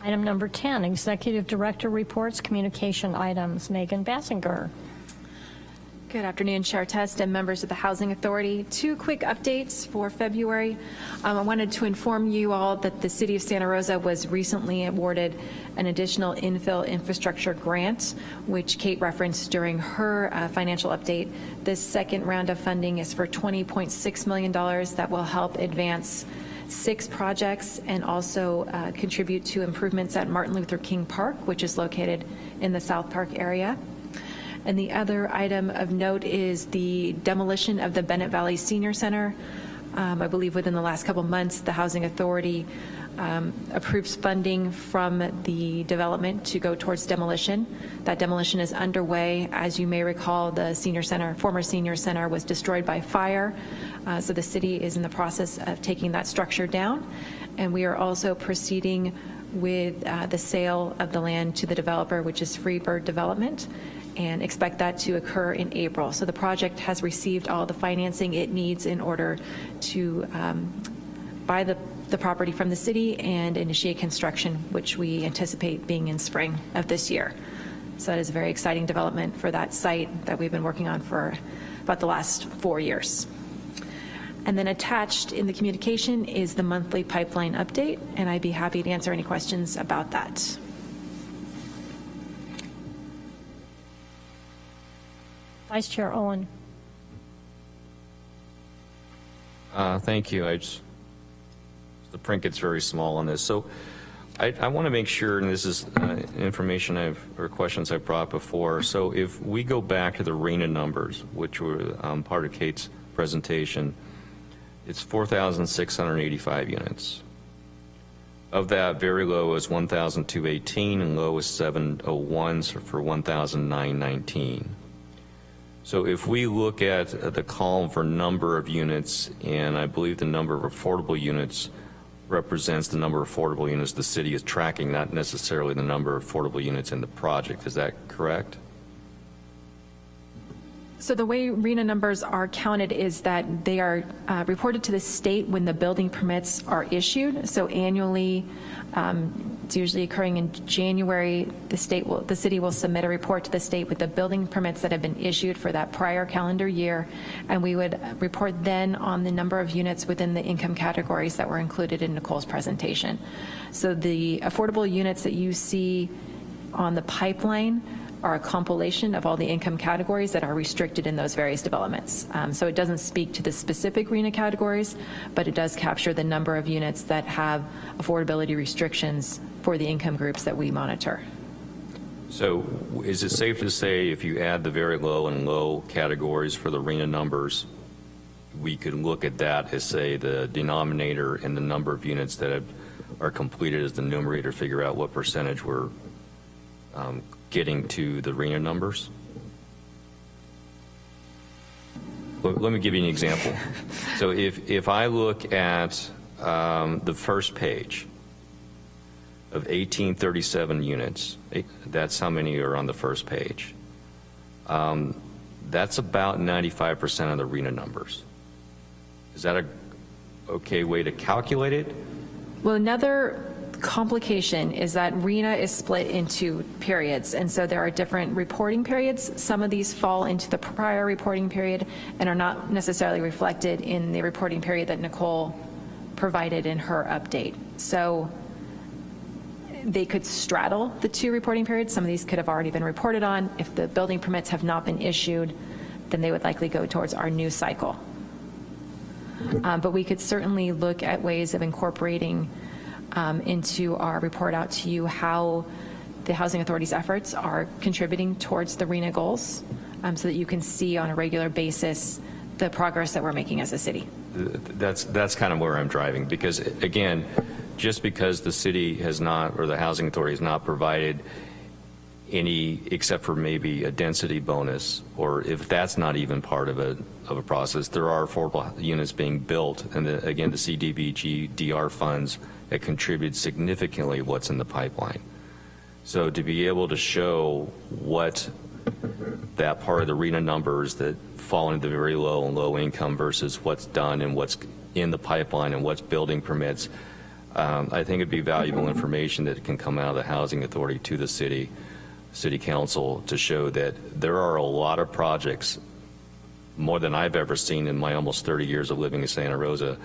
Item number 10, Executive Director Reports, Communication Items. Megan Basinger. Good afternoon, Chair Test and members of the Housing Authority. Two quick updates for February. Um, I wanted to inform you all that the City of Santa Rosa was recently awarded an additional infill infrastructure grant, which Kate referenced during her uh, financial update. This second round of funding is for $20.6 million that will help advance six projects and also uh, contribute to improvements at Martin Luther King Park, which is located in the South Park area. And the other item of note is the demolition of the Bennett Valley Senior Center. Um, I believe within the last couple months, the Housing Authority um, approves funding from the development to go towards demolition. That demolition is underway. As you may recall, the senior center, former senior center was destroyed by fire. Uh, so the city is in the process of taking that structure down. And we are also proceeding with uh, the sale of the land to the developer, which is Freebird Development and expect that to occur in April. So the project has received all the financing it needs in order to um, buy the, the property from the city and initiate construction, which we anticipate being in spring of this year. So that is a very exciting development for that site that we've been working on for about the last four years. And then attached in the communication is the monthly pipeline update, and I'd be happy to answer any questions about that. Vice Chair Owen. Uh, Thank you. I just, the print gets very small on this. So I, I want to make sure, and this is uh, information I've, or questions I've brought before. So if we go back to the RHNA numbers, which were um, part of Kate's presentation, it's 4,685 units. Of that, very low is 1,218 and low is 701 so for 1,919. So if we look at the column for number of units, and I believe the number of affordable units represents the number of affordable units the city is tracking, not necessarily the number of affordable units in the project. Is that correct? So the way RHNA numbers are counted is that they are uh, reported to the state when the building permits are issued. So annually, um, it's usually occurring in January, the state will, the city will submit a report to the state with the building permits that have been issued for that prior calendar year. And we would report then on the number of units within the income categories that were included in Nicole's presentation. So the affordable units that you see on the pipeline are a compilation of all the income categories that are restricted in those various developments. Um, So it doesn't speak to the specific RHNA categories, but it does capture the number of units that have affordability restrictions for the income groups that we monitor. So is it safe to say if you add the very low and low categories for the RHNA numbers, we could look at that as, say, the denominator and the number of units that have, are completed as the numerator, figure out what percentage we're um, getting to the RHNA numbers? Let me give you an example. So if, if I look at um, the first page of 1837 units, eh, that's how many are on the first page. Um, That's about 95% of the RHNA numbers. Is that a okay way to calculate it? Well, another complication is that RHNA is split into periods, and so there are different reporting periods. Some of these fall into the prior reporting period and are not necessarily reflected in the reporting period that Nicole provided in her update. So they could straddle the two reporting periods. Some of these could have already been reported on. If the building permits have not been issued, then they would likely go towards our new cycle. Um, But we could certainly look at ways of incorporating um, into our report out to you how the Housing Authority's efforts are contributing towards the RHNA goals, um, so that you can see on a regular basis the progress that we're making as a city. That's, that's kind of where I'm driving, because again, just because the city has not, or the housing authority has not provided any, except for maybe a density bonus, or if that's not even part of a, of a process, there are affordable units being built, and the, again, the CDBG DR funds that contribute significantly what's in the pipeline. So to be able to show what that part of the RHNA numbers that fall into the very low and low income versus what's done and what's in the pipeline and what's building permits, um, I think it'd be valuable information that can come out of the housing authority to the city, city council to show that there are a lot of projects, more than I've ever seen in my almost 30 years of living in Santa Rosa,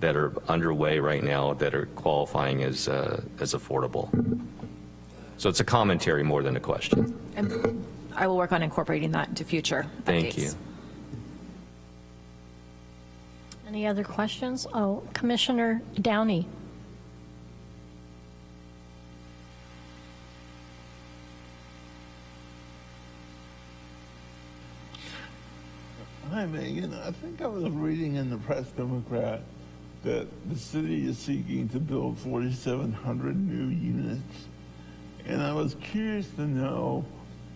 that are underway right now that are qualifying as, uh, as affordable. So it's a commentary more than a question. And I will work on incorporating that into future Thank updates. you. Any other questions? Oh, Commissioner Downey. Hi, Megan. I think I was reading in the Press Democrat that the city is seeking to build 4,700 new units. And I was curious to know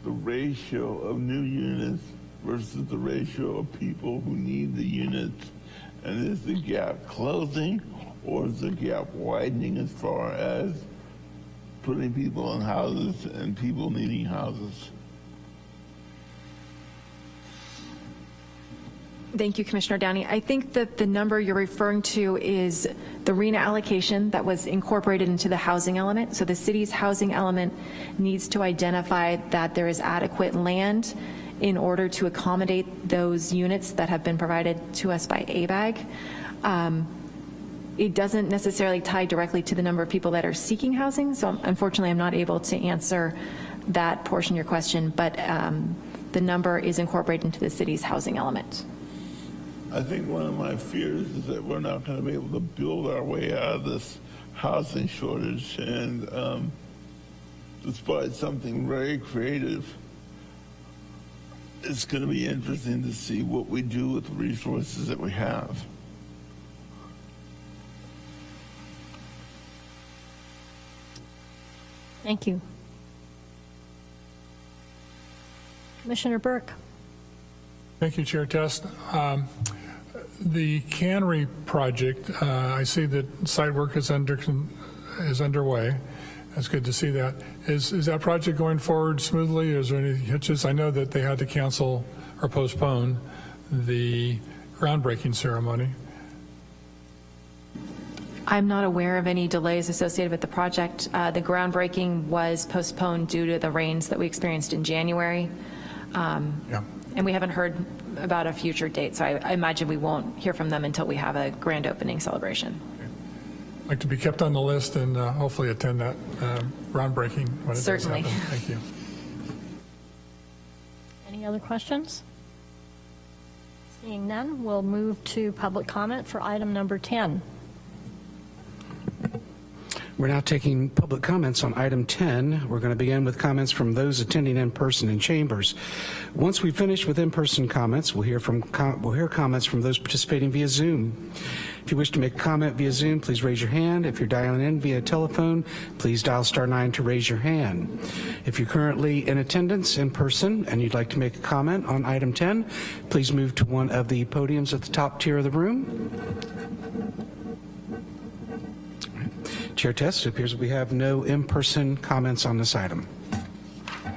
the ratio of new units versus the ratio of people who need the units. And is the gap closing or is the gap widening as far as putting people in houses and people needing houses? Thank you, Commissioner Downey. I think that the number you're referring to is the RHNA allocation that was incorporated into the housing element. So the city's housing element needs to identify that there is adequate land in order to accommodate those units that have been provided to us by ABAG. Um, It doesn't necessarily tie directly to the number of people that are seeking housing, so unfortunately, I'm not able to answer that portion of your question, but um, the number is incorporated into the city's housing element. I think one of my fears is that we're not going to be able to build our way out of this housing shortage. And um, despite something very creative, it's going to be interesting to see what we do with the resources that we have. Thank you. Commissioner Burke. Thank you, Chair Test. Um, The cannery project, uh, I see that site work is under, is underway. That's good to see that. Is, is that project going forward smoothly? Is there any hitches? I know that they had to cancel or postpone the groundbreaking ceremony. I'm not aware of any delays associated with the project. Uh, The groundbreaking was postponed due to the rains that we experienced in January. Um, Yeah. And we haven't heard about a future date, so I I imagine we won't hear from them until we have a grand opening celebration. I'd like to be kept on the list and uh, hopefully attend that uh, groundbreaking when it does Certainly. happen. Thank you. Any other questions? Seeing none, we'll move to public comment for item number 10. We're now taking public comments on item 10. We're going to begin with comments from those attending in person in chambers. Once we finish with in-person comments, we'll hear from com- we'll hear comments from those participating via Zoom. If you wish to make a comment via Zoom, please raise your hand. If you're dialing in via telephone, please dial star 9 to raise your hand. If you're currently in attendance in person and you'd like to make a comment on item 10, please move to one of the podiums at the top tier of the room. Chair Test, it appears we have no in-person comments on this item.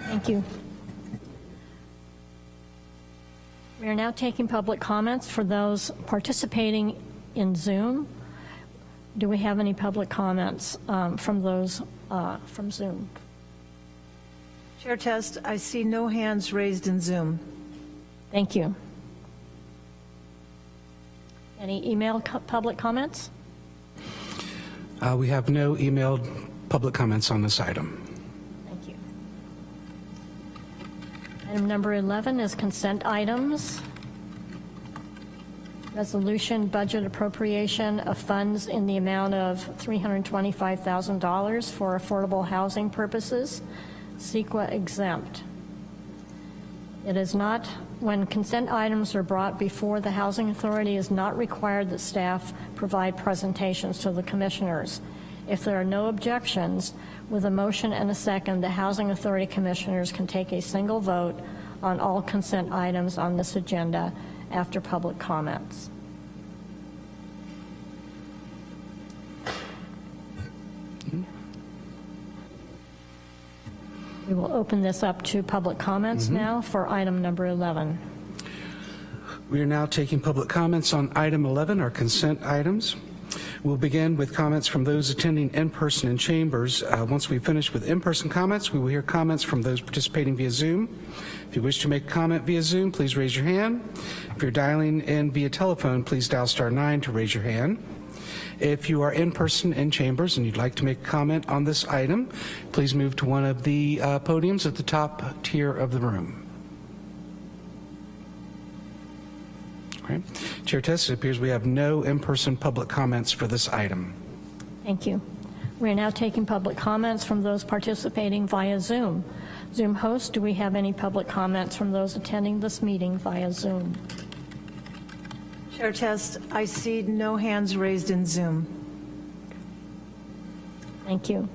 Thank you. We are now taking public comments for those participating in Zoom. Do we have any public comments um, from those uh, from Zoom? Chair Test, I see no hands raised in Zoom. Thank you. Any email co- public comments? Uh, We have no emailed public comments on this item. Thank you. Item number 11 is consent items. Resolution budget appropriation of funds in the amount of $325,000 for affordable housing purposes, CEQA exempt. It is not, when consent items are brought before the Housing Authority, it is not required that staff provide presentations to the commissioners. If there are no objections, with a motion and a second, the Housing Authority Commissioners can take a single vote on all consent items on this agenda after public comments. We will open this up to public comments now for item number 11. We are now taking public comments on item 11, our consent items. We'll begin with comments from those attending in person in chambers. Uh, Once we finish with in-person comments, we will hear comments from those participating via Zoom. If you wish to make a comment via Zoom, please raise your hand. If you're dialing in via telephone, please dial star 9 to raise your hand. If you are in person in chambers and you'd like to make a comment on this item, please move to one of the uh, podiums at the top tier of the room. Chair Test, it appears we have no in-person public comments for this item. Thank you. We are now taking public comments from those participating via Zoom. Zoom host, do we have any public comments from those attending this meeting via Zoom? Chair Test, I see no hands raised in Zoom. Thank you.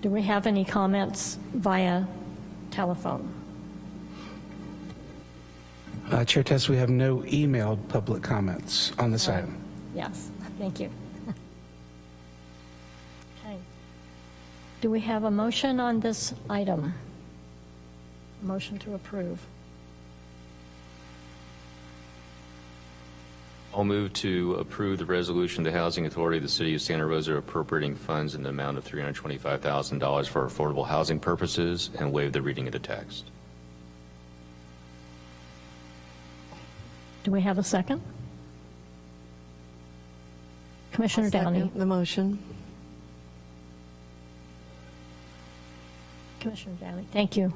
Do we have any comments via telephone? Uh, Chair Test, we have no emailed public comments on this item. Yes, thank you. Okay. Do we have a motion on this item? Motion to approve. I'll move to approve the resolution, the Housing Authority of the City of Santa Rosa appropriating funds in the amount of $325,000 for affordable housing purposes and waive the reading of the text. Do we have a second? Commissioner Downey. The motion. Commissioner Downey, thank you.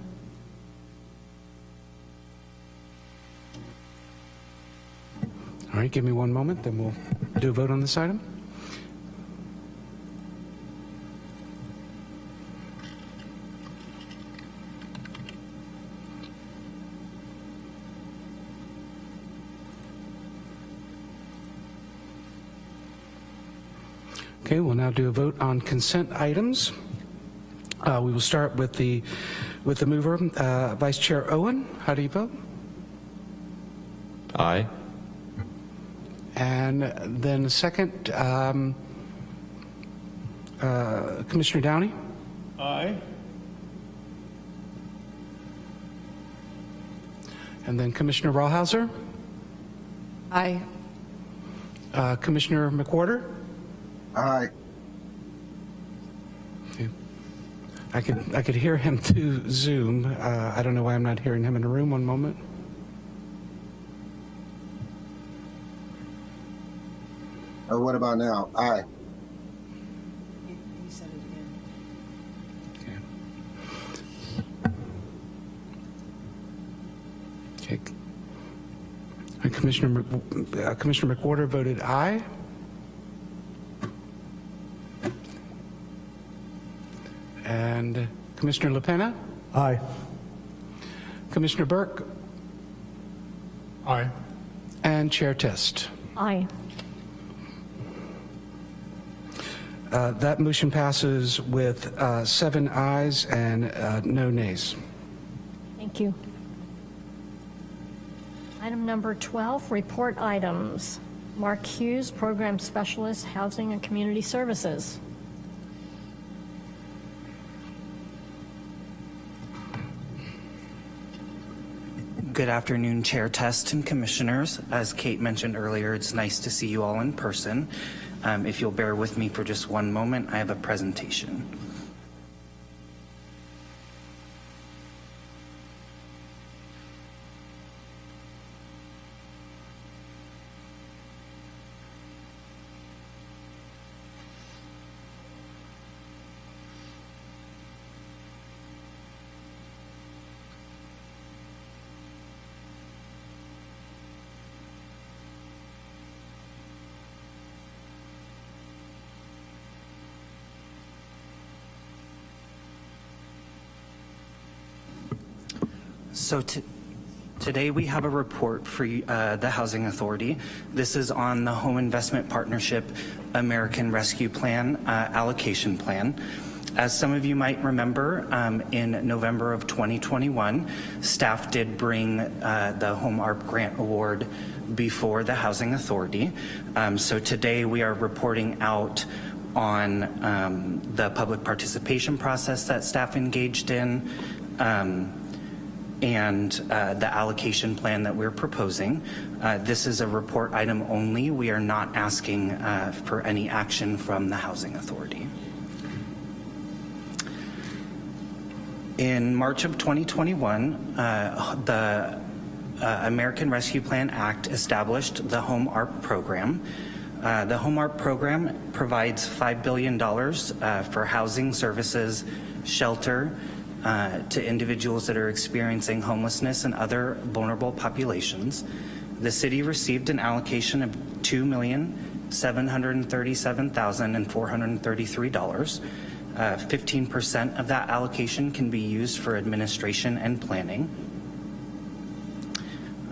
All right, give me one moment, then we'll do a vote on this item. Okay, we'll now do a vote on consent items. Uh, We will start with the, with the mover, uh, Vice Chair Owen. How do you vote? Aye. And then the second, um, uh, Commissioner Downey? Aye. And then Commissioner Rawhauser? Aye. Uh, Commissioner McWhorter? Aye. I could, I could hear him through Zoom. Uh, I don't know why I'm not hearing him in the room. One moment. Oh, what about now? Aye. He he said it again. Okay. Okay. And Commissioner, uh, Commissioner McWhorter voted aye. And Commissioner LaPena? Aye. Commissioner Burke? Aye. And Chair Test. Aye. Uh, That motion passes with uh, seven ayes and uh, no nays. Thank you. Item number 12, report items. Mark Hughes, Program Specialist, Housing and Community Services. Good afternoon, Chair Test and Commissioners. As Kate mentioned earlier, it's nice to see you all in person. Um, if you'll bear with me for just one moment, I have a presentation. So to, today we have a report for uh, the Housing Authority. This is on the Home Investment Partnership American Rescue Plan uh, allocation plan. As some of you might remember, um, in November of 2021, staff did bring uh, the Home ARP Grant Award before the Housing Authority. Um, so today we are reporting out on um, the public participation process that staff engaged in, um, and uh, the allocation plan that we're proposing. Uh, this is a report item only. We are not asking uh, for any action from the Housing Authority. In March of 2021, uh, the uh, American Rescue Plan Act established the Home ARP program. Uh, the Home ARP program provides $5 billion for housing services, shelter, uh, to individuals that are experiencing homelessness and other vulnerable populations. The city received an allocation of $2,737,433. 15% of that allocation can be used for administration and planning.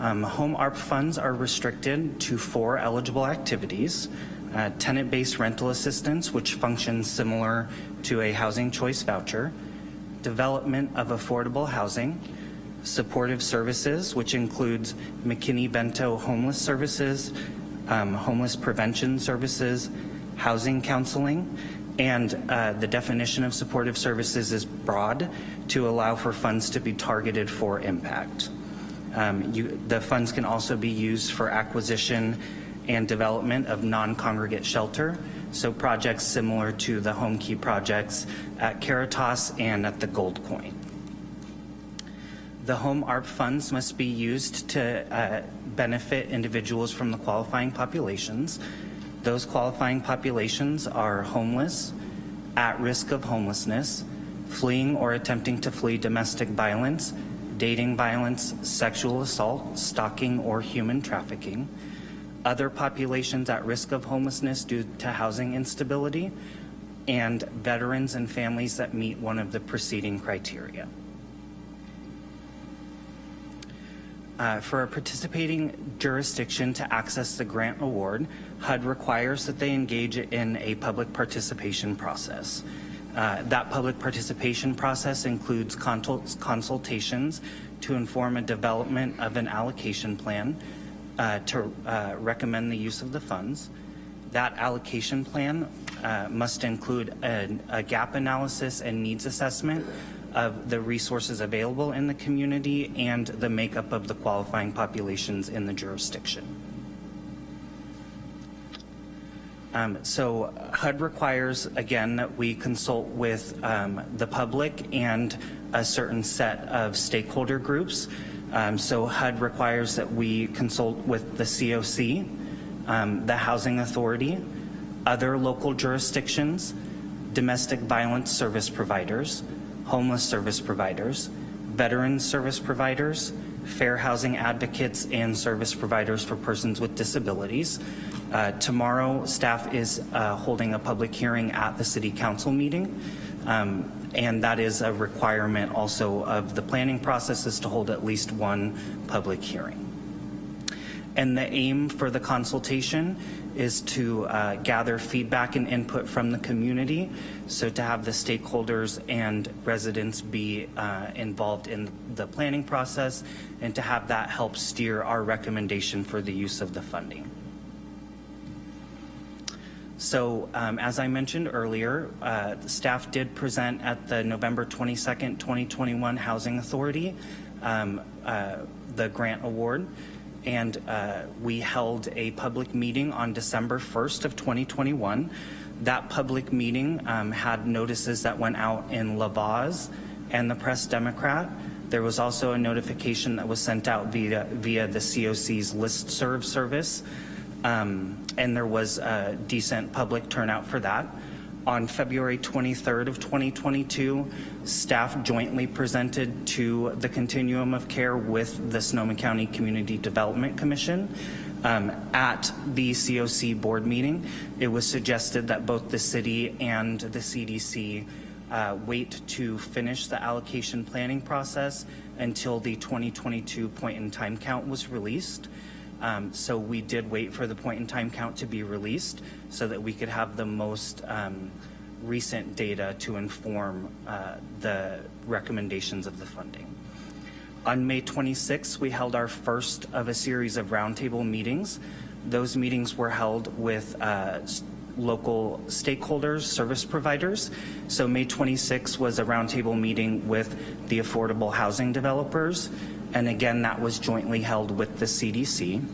Um, home ARP funds are restricted to four eligible activities. Uh, Tenant-based rental assistance, which functions similar to a housing choice voucher. Development of affordable housing. Supportive services, which includes McKinney-Vento homeless services, um, homeless prevention services, housing counseling, and uh, the definition of supportive services is broad to allow for funds to be targeted for impact. Um, you, the funds can also be used for acquisition and development of non-congregate shelter, so projects similar to the Homekey projects at Caritas and at the Gold Coin. The Home ARP funds must be used to uh, benefit individuals from the qualifying populations. Those qualifying populations are homeless, at risk of homelessness, fleeing or attempting to flee domestic violence, dating violence, sexual assault, stalking, or human trafficking, other populations at risk of homelessness due to housing instability, and veterans and families that meet one of the preceding criteria. Uh, for a participating jurisdiction to access the grant award, HUD requires that they engage in a public participation process. Uh, that public participation process includes consultations to inform a development of an allocation plan uh, to uh, recommend the use of the funds. That allocation plan uh, must include a, a gap analysis and needs assessment of the resources available in the community and the makeup of the qualifying populations in the jurisdiction. Um, so HUD requires, again, that we consult with um, the public and a certain set of stakeholder groups. Um, so HUD requires that we consult with the COC, um, the Housing Authority, other local jurisdictions, domestic violence service providers, homeless service providers, veteran service providers, fair housing advocates, and service providers for persons with disabilities. Uh, tomorrow, staff is uh, holding a public hearing at the City Council meeting, um, and that is a requirement also of the planning process is to hold at least one public hearing. And the aim for the consultation is to uh, gather feedback and input from the community, so to have the stakeholders and residents be uh, involved in the planning process and to have that help steer our recommendation for the use of the funding. So um, as I mentioned earlier, uh, staff did present at the November 22nd, 2021 Housing Authority um, uh, the grant award and uh, we held a public meeting on December 1st of 2021. That public meeting um, had notices that went out in La Voz and the Press Democrat. There was also a notification that was sent out via, via the COC's list serve service, um, and there was a decent public turnout for that. On February 23rd of 2022, staff jointly presented to the continuum of care with the Sonoma County Community Development Commission. Um, at the COC board meeting, it was suggested that both the city and the CDC uh, wait to finish the allocation planning process until the 2022 point in time count was released. Um, so we did wait for the point in time count to be released so that we could have the most um, recent data to inform uh, the recommendations of the funding. On May 26, we held our first of a series of roundtable meetings. Those meetings were held with uh, local stakeholders, service providers. So May 26 was a roundtable meeting with the affordable housing developers. And again, that was jointly held with the CDC.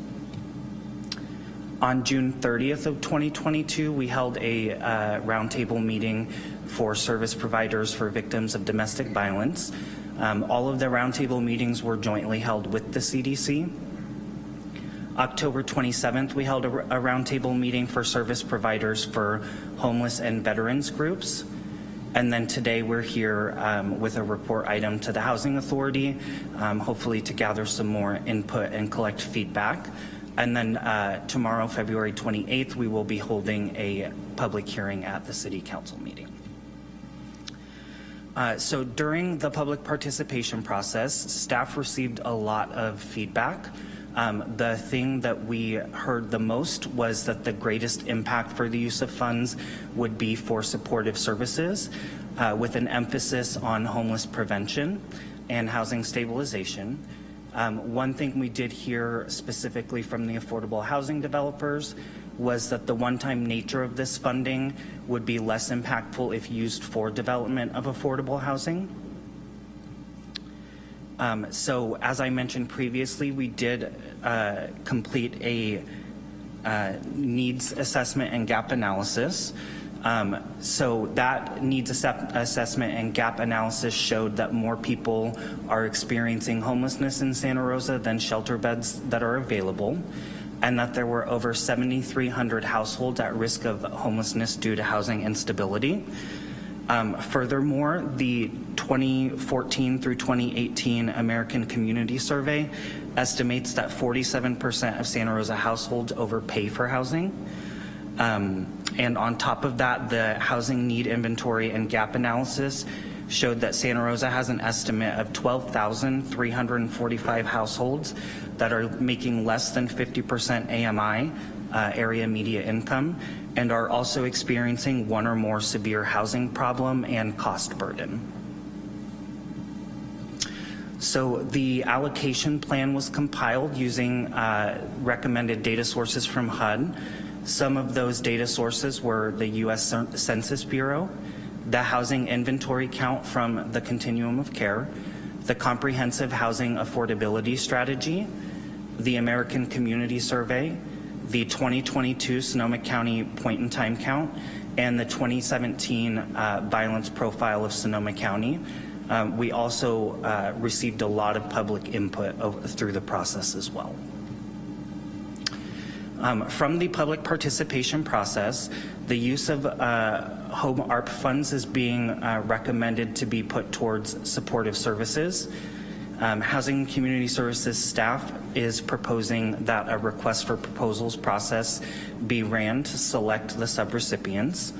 On June 30th of 2022, we held a uh, roundtable meeting for service providers for victims of domestic violence. Um, all of the roundtable meetings were jointly held with the CDC. October 27th, we held a, a roundtable meeting for service providers for homeless and veterans groups. And then today we're here um, with a report item to the Housing Authority, um, hopefully to gather some more input and collect feedback. And then uh, tomorrow, February 28th, we will be holding a public hearing at the City Council meeting. Uh, so during the public participation process, staff received a lot of feedback. Um, the thing that we heard the most was that the greatest impact for the use of funds would be for supportive services uh, with an emphasis on homeless prevention and housing stabilization. Um, one thing we did hear specifically from the affordable housing developers was that the one-time nature of this funding would be less impactful if used for development of affordable housing. Um, so as I mentioned previously, we did uh, complete a uh, needs assessment and gap analysis. Um, so that needs assessment and gap analysis showed that more people are experiencing homelessness in Santa Rosa than shelter beds that are available and that there were over 7,300 households at risk of homelessness due to housing instability. Um, furthermore, the 2014 through 2018 American Community Survey estimates that 47% of Santa Rosa households overpay for housing. Um, and on top of that, the housing need inventory and gap analysis showed that Santa Rosa has an estimate of 12,345 households that are making less than 50% AMI, uh, area median income, and are also experiencing one or more severe housing problem and cost burden. So the allocation plan was compiled using uh, recommended data sources from HUD. Some of those data sources were the U.S. Census Bureau, the housing inventory count from the Continuum of Care, the Comprehensive Housing Affordability Strategy, the American Community Survey, the 2022 Sonoma County Point in Time Count, and the 2017 uh, Violence Profile of Sonoma County. Um, we also uh, received a lot of public input through the process as well. Um, from the public participation process, the use of uh, home ARP funds is being uh, recommended to be put towards supportive services. Um, Housing and Community Services staff is proposing that a request for proposals process be ran to select the subrecipients.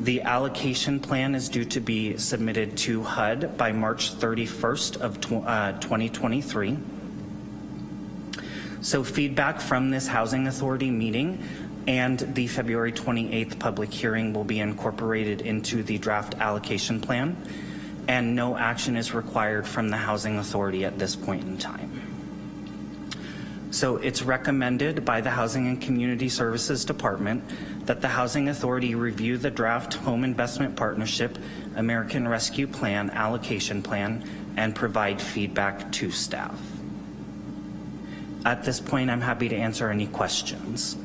The allocation plan is due to be submitted to HUD by March 31st of tw uh, 2023. So feedback from this Housing Authority meeting and the February 28th public hearing will be incorporated into the draft allocation plan and no action is required from the Housing Authority at this point in time. So it's recommended by the Housing and Community Services Department that the Housing Authority review the draft Home Investment Partnership American Rescue Plan allocation plan and provide feedback to staff. At this point, I'm happy to answer any questions.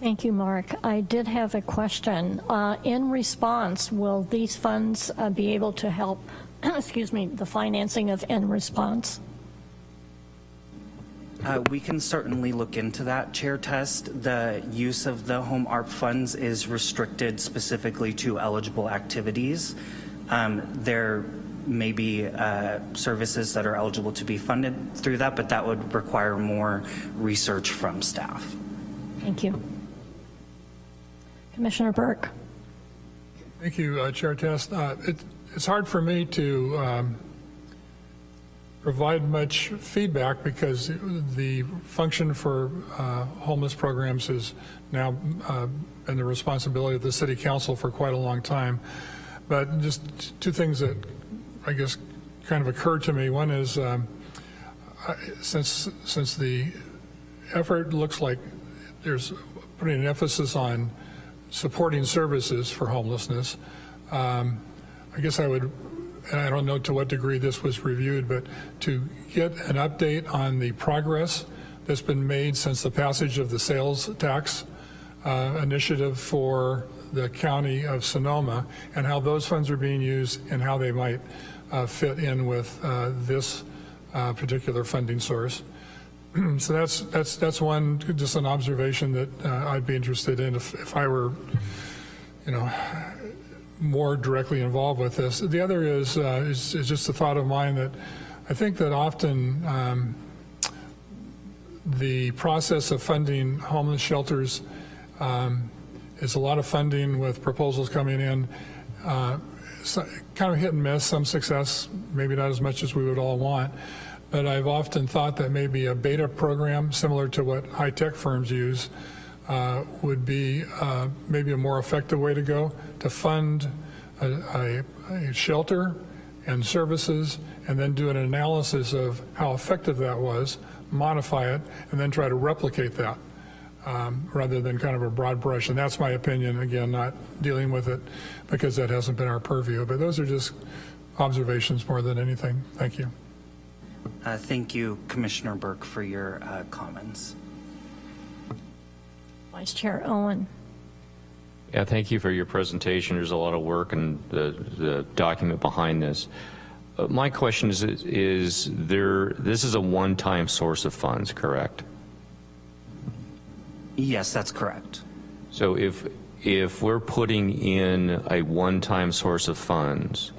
Thank you, Mark. I did have a question. Uh, in response, will these funds uh, be able to help, excuse me, the financing of in response? Uh, we can certainly look into that, Chair Test. The use of the home ARP funds is restricted specifically to eligible activities. Um, there may be uh, services that are eligible to be funded through that, but that would require more research from staff. Thank you. Commissioner Burke. Thank you, uh, Chair Test. Uh, it, it's hard for me to um, provide much feedback because the function for uh, homeless programs is now uh, in the responsibility of the City Council for quite a long time. But just two things that I guess kind of occurred to me. One is um, I, since since the effort looks like there's putting an emphasis on supporting services for homelessness, um, I guess I would and I don't know to what degree this was reviewed, but to get an update on the progress that's been made since the passage of the sales tax uh, initiative for the county of Sonoma and how those funds are being used and how they might uh, fit in with uh, this uh, particular funding source. so that's that's that's one just an observation that uh, I'd be interested in if, if I were, you know, more directly involved with this. The other is, uh, is, is, just a thought of mine that I think that often um, the process of funding homeless shelters um, is a lot of funding with proposals coming in, uh, kind of hit and miss, some success, maybe not as much as we would all want. But I've often thought that maybe a beta program similar to what high-tech firms use uh, would be uh, maybe a more effective way to go to fund a, a, a, shelter and services and then do an analysis of how effective that was, modify it, and then try to replicate that um, rather than kind of a broad brush. And that's my opinion, again, not dealing with it because that hasn't been our purview. But those are just observations more than anything. Thank you. Uh, thank you, Commissioner Burke, for your uh, comments. Vice Chair Owen. Yeah, thank you for your presentation. There's a lot of work and the, the document behind this. Uh, my question is, is there, this is a one-time source of funds, correct? Yes, that's correct. So if, if we're putting in a one-time source of funds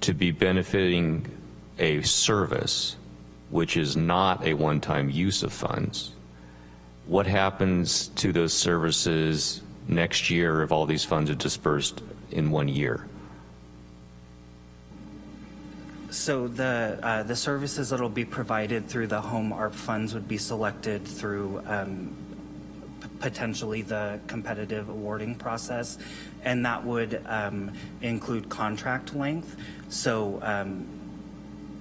to be benefiting a service, which is not a one-time use of funds, what happens to those services next year if all these funds are dispersed in one year? So the, uh, the services that'll be provided through the home ARP funds would be selected through um, potentially the competitive awarding process, and that would um, include contract length. So um,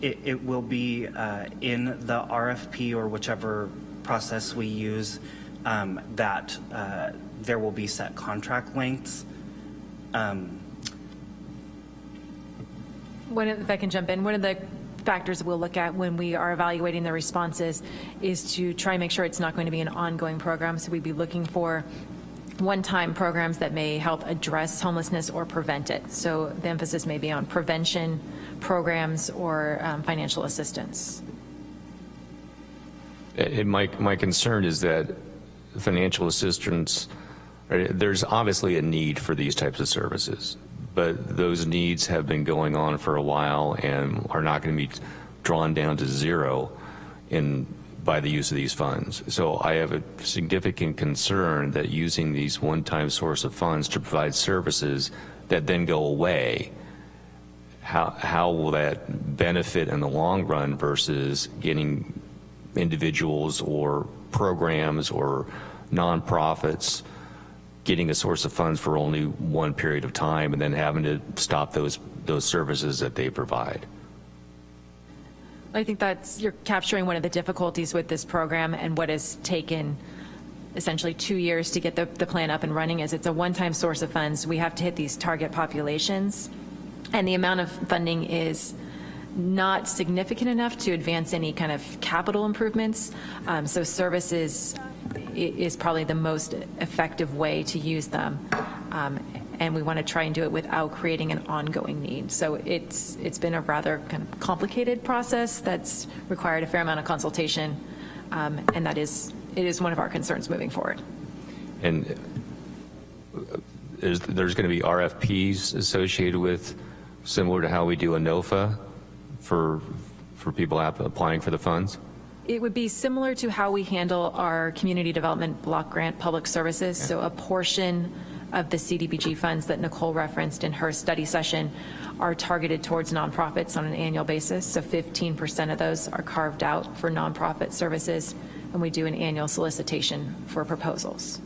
it, it will be uh, in the RFP or whichever process we use um, that uh, there will be set contract lengths. Um, One, of- if I can jump in, one of the factors we'll look at when we are evaluating the responses is to try and make sure it's not going to be an ongoing program. So we'd be looking for one-time programs that may help address homelessness or prevent it. So the emphasis may be on prevention programs or um, financial assistance. And my, my concern is that financial assistance, there's obviously a need for these types of services, but those needs have been going on for a while and are not going to be drawn down to zero in, by the use of these funds. So I have a significant concern that using these one-time source of funds to provide services that then go away, how, how will that benefit in the long run versus getting individuals or programs or nonprofits getting a source of funds for only one period of time and then having to stop those those services that they provide. I think that's, you're capturing one of the difficulties with this program and what has taken essentially two years to get the, the plan up and running is it's a one-time source of funds. We have to hit these target populations. And the amount of funding is not significant enough to advance any kind of capital improvements. Um, so services is probably the most effective way to use them. Um, and we want to try and do it without creating an ongoing need. So it's, it's been a rather kind of complicated process that's required a fair amount of consultation. Um, and that is, it is one of our concerns moving forward. And is, there's going to be RFPs associated with, similar to how we do a NOFA for, for people applying for the funds? It would be similar to how we handle our community development block grant public services. So a portion of the CDBG funds that Nicole referenced in her study session are targeted towards nonprofits on an annual basis. So 15% of those are carved out for nonprofit services, and we do an annual solicitation for proposals.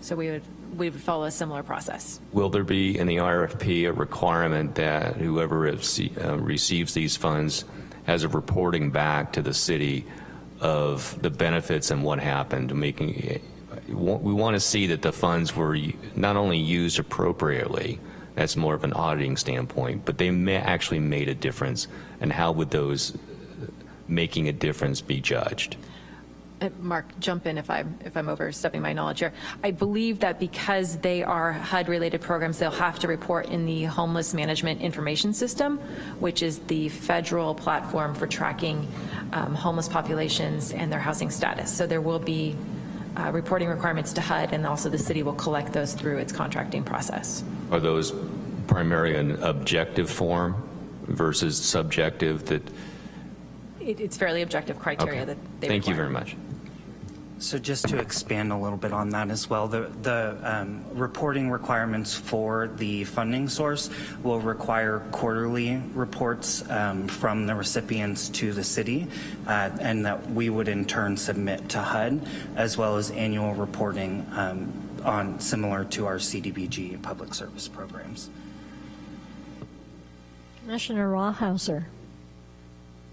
So we would, we would follow a similar process. Will there be in the RFP a requirement that whoever uh, receives these funds has a reporting back to the city of the benefits and what happened, making, we want to see that the funds were not only used appropriately, that's more of an auditing standpoint, but they may actually made a difference, and how would those uh, making a difference be judged? Uh, Mark, jump in if I'm, if I'm overstepping my knowledge here. I believe that because they are HUD-related programs, they'll have to report in the Homeless Management Information System, which is the federal platform for tracking um, homeless populations and their housing status. So there will be uh, reporting requirements to HUD, and also the city will collect those through its contracting process. Are those primarily an objective form versus subjective that, It- It's fairly objective criteria okay. that they Thank you very much. So just to expand a little bit on that as well, the, the um, reporting requirements for the funding source will require quarterly reports um, from the recipients to the city, uh, and that we would in turn submit to HUD, as well as annual reporting um, on, similar to our CDBG public service programs. Commissioner Rawhauser.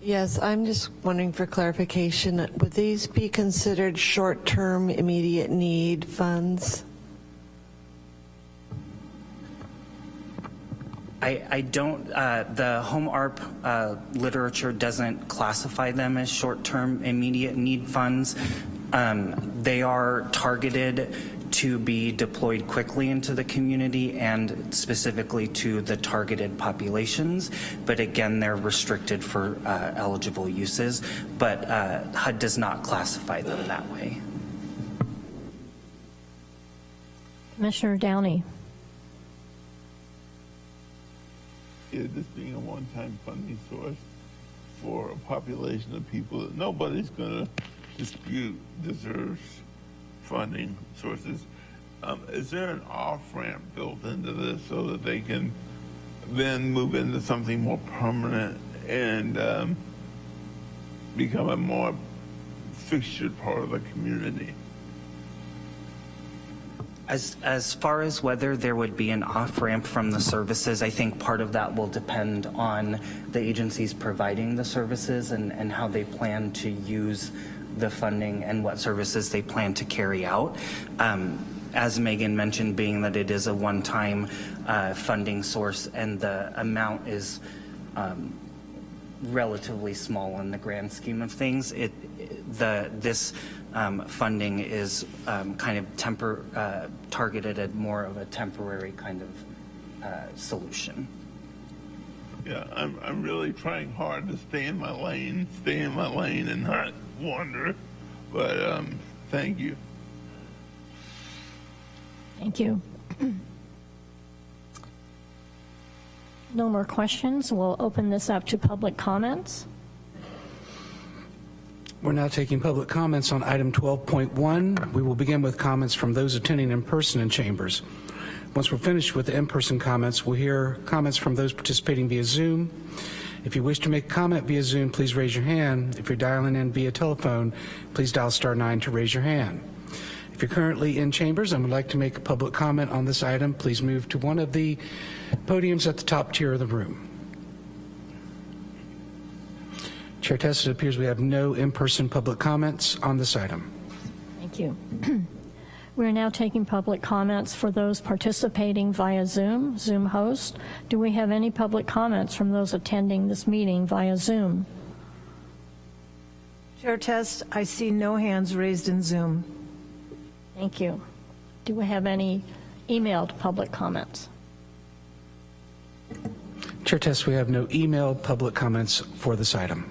Yes, I'm just wondering for clarification, would these be considered short-term immediate need funds? I, I don't, uh, the HOME-ARP uh, literature doesn't classify them as short-term immediate need funds. Um, they are targeted to be deployed quickly into the community and specifically to the targeted populations. But again, they're restricted for uh, eligible uses, but uh, HUD does not classify them that way. Commissioner Downey. Yeah, this being a one-time funding source, for a population of people that nobody's going to dispute deserves funding sources. Um, is there an off ramp built into this so that they can then move into something more permanent and um, become a more fixtured part of the community? As, as far as whether there would be an off-ramp from the services, I think part of that will depend on the agencies providing the services and, and how they plan to use the funding and what services they plan to carry out. Um, as Megan mentioned, being that it is a one-time uh, funding source and the amount is um, relatively small in the grand scheme of things, it, the, this um, funding is um, kind of temper, uh, targeted at more of a temporary kind of uh, solution. Yeah, I'm, I'm really trying hard to stay in my lane, stay in my lane and not wander. But um, thank you. Thank you. No more questions. We'll open this up to public comments. We're now taking public comments on item 12.1. We will begin with comments from those attending in person in chambers. Once we're finished with the in-person comments, we'll hear comments from those participating via Zoom. If you wish to make a comment via Zoom, please raise your hand. If you're dialing in via telephone, please dial star nine to raise your hand. If you're currently in chambers and would like to make a public comment on this item, please move to one of the podiums at the top tier of the room. Chair Test, it appears we have no in-person public comments on this item. Thank you. We're now taking public comments for those participating via Zoom, Zoom host. Do we have any public comments from those attending this meeting via Zoom? Chair Test, I see no hands raised in Zoom. Thank you. Do we have any emailed public comments? Chair Test, we have no emailed public comments for this item.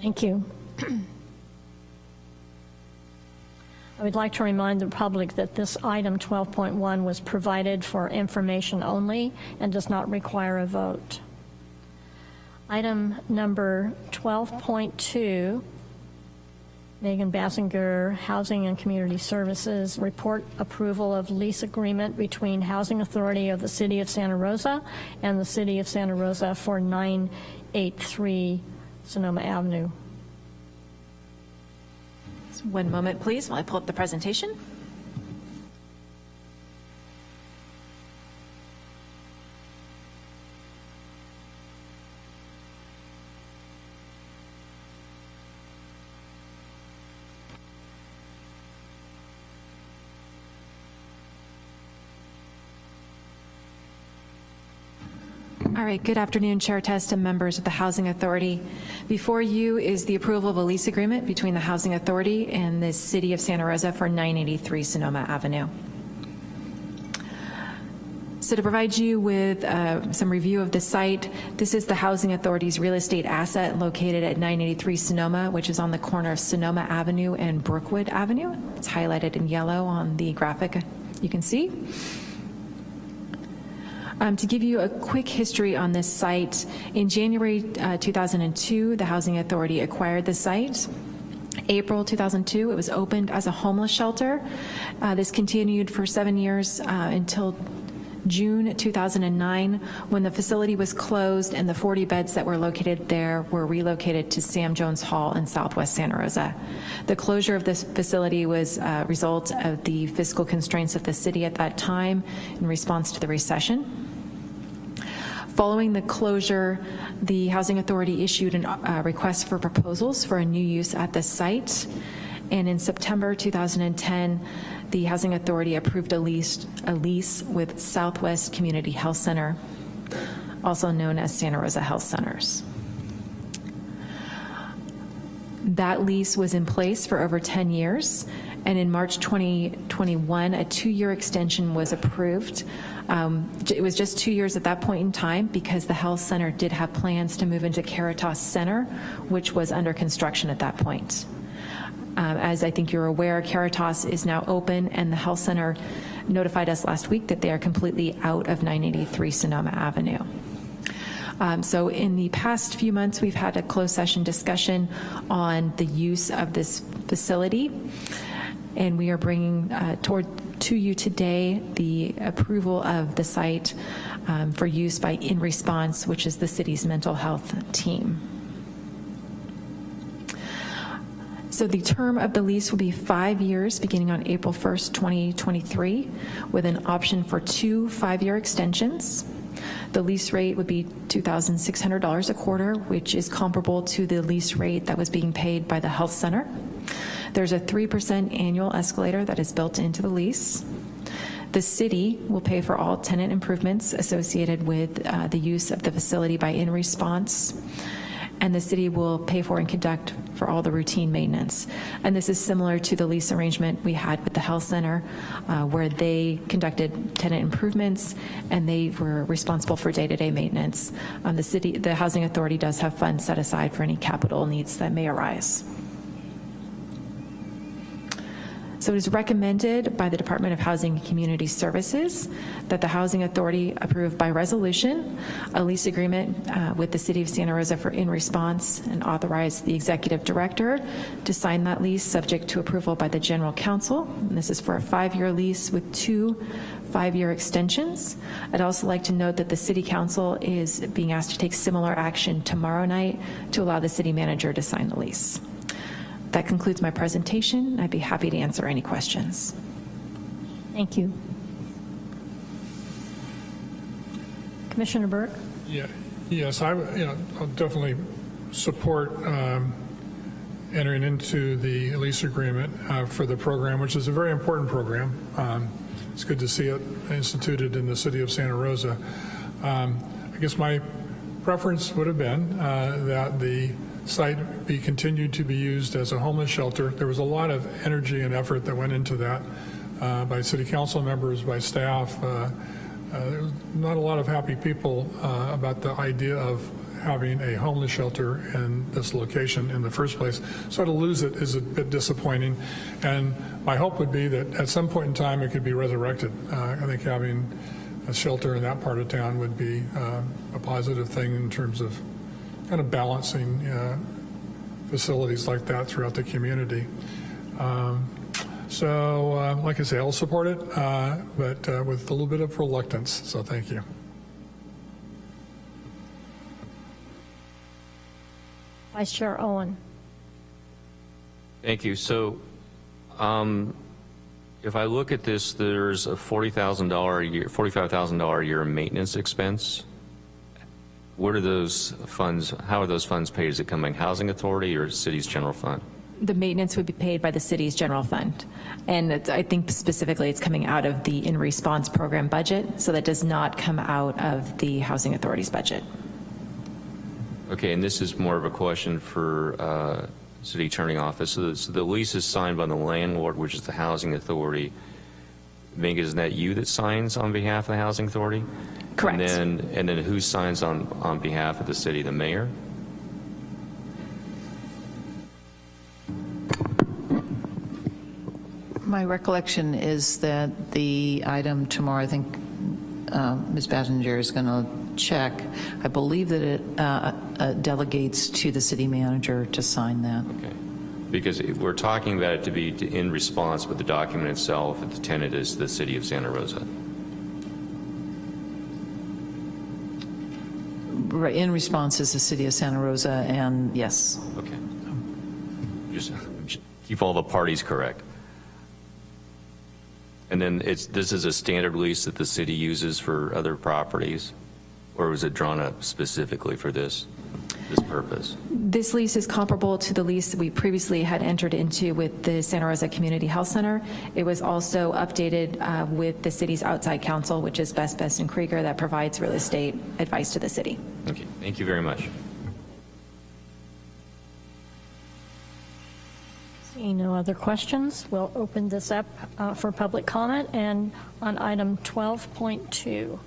Thank you. I would like to remind the public that this item 12.1 was provided for information only and does not require a vote. Item number 12.2, Megan Basinger, Housing and Community Services, report approval of lease agreement between Housing Authority of the City of Santa Rosa and the City of Santa Rosa for 983 Sonoma Avenue. One moment, please, while I pull up the presentation. All right, good afternoon, Chair Test and members of the Housing Authority. Before you is the approval of a lease agreement between the Housing Authority and the City of Santa Rosa for 983 Sonoma Avenue. So to provide you with uh, some review of the site, this is the Housing Authority's real estate asset located at 983 Sonoma, which is on the corner of Sonoma Avenue and Brookwood Avenue. It's highlighted in yellow on the graphic you can see. Um, to give you a quick history on this site, in January uh, 2002, the Housing Authority acquired the site. April 2002, it was opened as a homeless shelter. Uh, this continued for seven years uh, until June 2009, when the facility was closed and the 40 beds that were located there were relocated to Sam Jones Hall in Southwest Santa Rosa. The closure of this facility was a result of the fiscal constraints of the city at that time in response to the recession. Following the closure, the Housing Authority issued a uh, request for proposals for a new use at the site. And in September 2010, the Housing Authority approved a lease, a lease with Southwest Community Health Center, also known as Santa Rosa Health Centers. That lease was in place for over 10 years, and in March 2021, a two-year extension was approved. Um, it was just two years at that point in time because the health center did have plans to move into Caritas Center, which was under construction at that point. Um, as I think you're aware, Caritas is now open, and the health center notified us last week that they are completely out of 983 Sonoma Avenue. Um, So in the past few months, we've had a closed session discussion on the use of this facility, and we are bringing uh, toward, to you today the approval of the site um, for use by In Response, which is the city's mental health team. So the term of the lease will be five years, beginning on April 1st, 2023, with an option for two five-year extensions. The lease rate would be $2,600 a quarter, which is comparable to the lease rate that was being paid by the health center. There's a 3% annual escalator that is built into the lease. The city will pay for all tenant improvements associated with uh, the use of the facility by In Response and the city will pay for and conduct for all the routine maintenance. And this is similar to the lease arrangement we had with the health center, uh, where they conducted tenant improvements and they were responsible for day-to-day maintenance. Um, the city, the housing authority does have funds set aside for any capital needs that may arise. So it is recommended by the Department of Housing and Community Services that the Housing Authority approve by resolution a lease agreement uh, with the City of Santa Rosa for in response and authorize the Executive Director to sign that lease subject to approval by the General Counsel. And this is for a five-year lease with two five-year extensions. I'd also like to note that the City Council is being asked to take similar action tomorrow night to allow the City Manager to sign the lease. That concludes my presentation. I'd be happy to answer any questions. Thank you. Commissioner Burke? Yeah, yes, I, you know, I'll definitely support um, entering into the lease agreement uh, for the program, which is a very important program. Um, It's good to see it instituted in the city of Santa Rosa. Um, I guess my preference would have been uh, that the site be continued to be used as a homeless shelter. There was a lot of energy and effort that went into that uh, by city council members, by staff. Uh, uh, there was not a lot of happy people uh, about the idea of having a homeless shelter in this location in the first place. So to lose it is a bit disappointing. And my hope would be that at some point in time it could be resurrected. Uh, I think having a shelter in that part of town would be uh, a positive thing in terms of kind of balancing uh, facilities like that throughout the community. Um, so, uh, like I say, I'll support it, uh, but uh, with a little bit of reluctance. So, thank you. Vice Chair Owen? Thank you. So, um, if I look at this, there's a $40,000 a year, $45,000 a year maintenance expense. What are those funds, how are those funds paid? Is it coming housing authority or city's general fund? The maintenance would be paid by the city's general fund. And it's- I think specifically it's coming out of the in response program budget, so that does not come out of the housing authority's budget. Okay, and this is more of a question for uh, city attorney office. So the, so the lease is signed by the landlord, which is the housing authority. Mink, isn't that you that signs on behalf of the housing authority? Correct. And then, and then who signs on, on behalf of the city? The mayor? My recollection is that the item tomorrow, I think um, Ms. Basinger is going to check. I believe that it uh, uh, delegates to the city manager to sign that. Okay. Because we're talking about it to be in response, but the document itself, the tenant is the city of Santa Rosa. Right, In response is the city of Santa Rosa, and yes. Okay. Just keep all the parties correct. And then it's, this is a standard lease that the city uses for other properties? Or was it drawn up specifically for this, this purpose? This lease is comparable to the lease we previously had entered into with the Santa Rosa Community Health Center. It was also updated uh, with the city's outside counsel, which is Best Best and Krieger, that provides real estate advice to the city. Okay, thank you very much. Seeing no other questions, we'll open this up uh, for public comment and on item 12.2.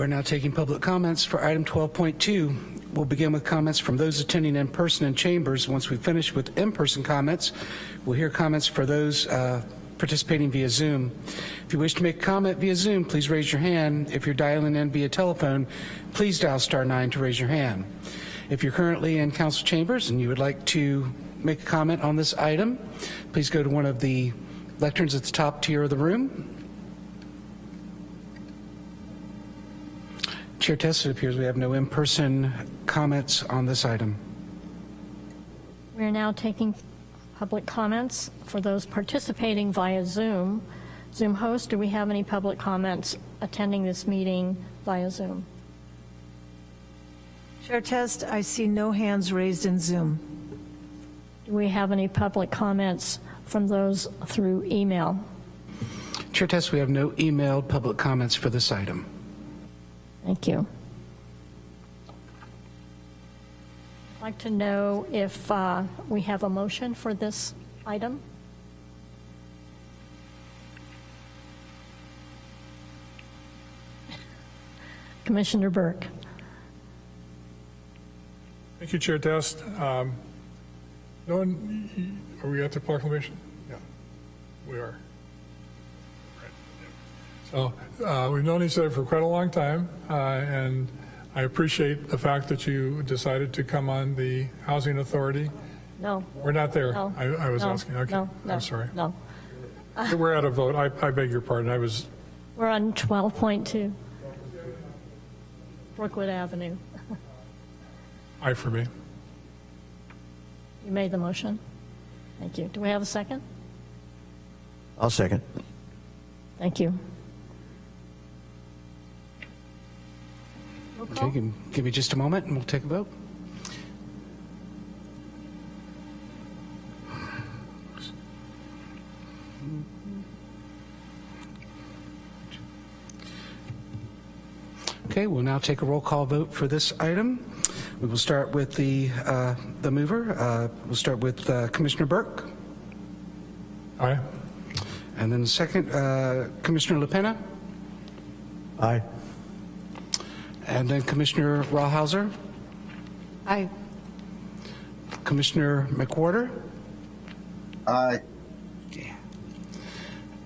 We're now taking public comments for item 12.2. We'll begin with comments from those attending in person in chambers. Once we finish with in-person comments, we'll hear comments for those uh, participating via Zoom. If you wish to make a comment via Zoom, please raise your hand. If you're dialing in via telephone, please dial star nine to raise your hand. If you're currently in council chambers and you would like to make a comment on this item, please go to one of the lecterns at the top tier of the room. Chair Test, it appears we have no in-person comments on this item. We are now taking public comments for those participating via Zoom. Zoom host, do we have any public comments attending this meeting via Zoom? Chair Test, I see no hands raised in Zoom. Do we have any public comments from those through email? Chair Test, we have no emailed public comments for this item. Thank you. I'd like to know if uh, we have a motion for this item. Commissioner Burke. Thank you, Chair Test. Um, No one, are we at the proclamation? Yeah, we are. So uh, we've known each other for quite a long time, uh, and I appreciate the fact that you decided to come on the Housing Authority. No. We're not there. No. I I was No. asking. Okay, No, no, I'm sorry. No. We're out of vote. I I beg your pardon. I was, We're on 12.2 Brookwood Avenue. aye for me. You made the motion. Thank you. Do we have a second? I'll second. Thank you. Okay, give give me just a moment and we'll take a vote. Okay, we'll now take a roll call vote for this item. We will start with the, uh, the mover. Uh, We'll start with uh, Commissioner Burke. Aye. And then the second, uh, Commissioner LaPena. Aye. And then Commissioner Rawhauser, Aye. Commissioner McWhorter, Aye.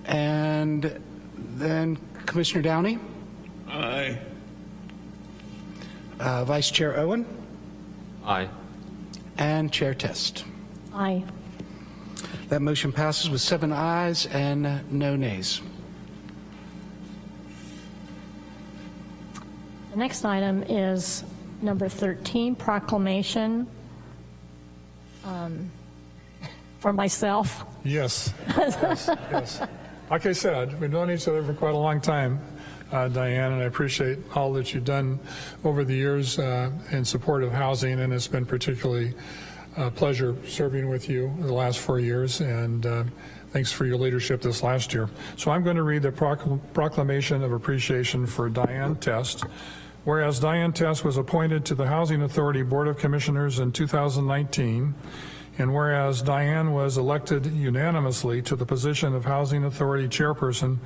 and then Commissioner Downey, Aye. uh, Vice Chair Owen, Aye. and Chair Test. Aye. That motion passes with seven ayes and no nays. The next item is number 13, proclamation um, for myself. Yes. Yes, yes. Like I said, we've known each other for quite a long time, uh, Diane, and I appreciate all that you've done over the years uh, in support of housing, and it's been particularly a pleasure serving with you the last four years, and uh, thanks for your leadership this last year. So I'm going to read the procl- proclamation of appreciation for Diane Test. Whereas Diane Test was appointed to the Housing Authority Board of Commissioners in 2019, and whereas Diane was elected unanimously to the position of Housing Authority Chairperson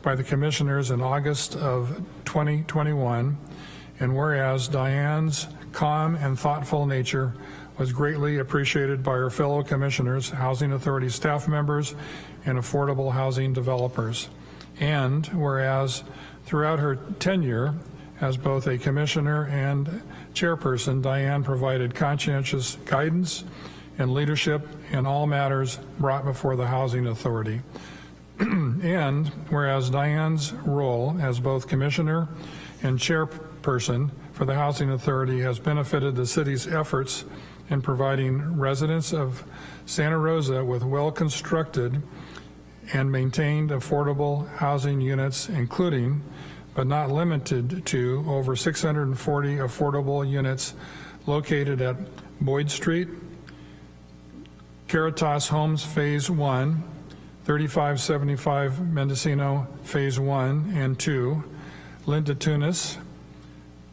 by the Commissioners in August of 2021, and whereas Diane's calm and thoughtful nature was greatly appreciated by her fellow Commissioners, Housing Authority staff members, and affordable housing developers. And whereas throughout her tenure as both a Commissioner and Chairperson, Diane provided conscientious guidance and leadership in all matters brought before the Housing Authority. and whereas Diane's role as both Commissioner and Chairperson for the Housing Authority has benefited the city's efforts in providing residents of Santa Rosa with well-constructed and maintained affordable housing units, including, but not limited to, over 640 affordable units located at Boyd Street, Caritas Homes Phase 1, 3575 Mendocino Phase 1 and 2, Linda Tunis,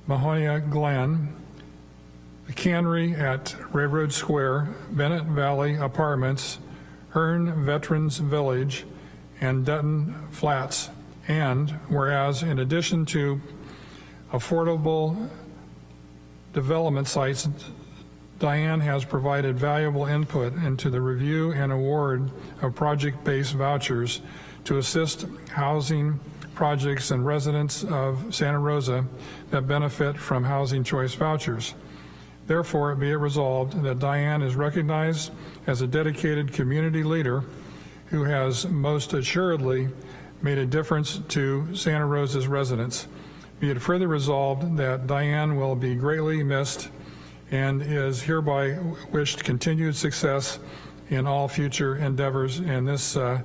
Mahonia Glen, the Cannery at Railroad Square, Bennett Valley Apartments, Hearn Veterans Village, and Dutton Flats. And whereas in addition to affordable development sites Diane has provided valuable input into the review and award of project-based vouchers to assist housing projects and residents of Santa Rosa that benefit from housing choice vouchers. Therefore, be it resolved that Diane is recognized as a dedicated community leader who has most assuredly made a difference to Santa Rosa's residents. Be it further resolved that Diane will be greatly missed and is hereby wished continued success in all future endeavors. And this uh,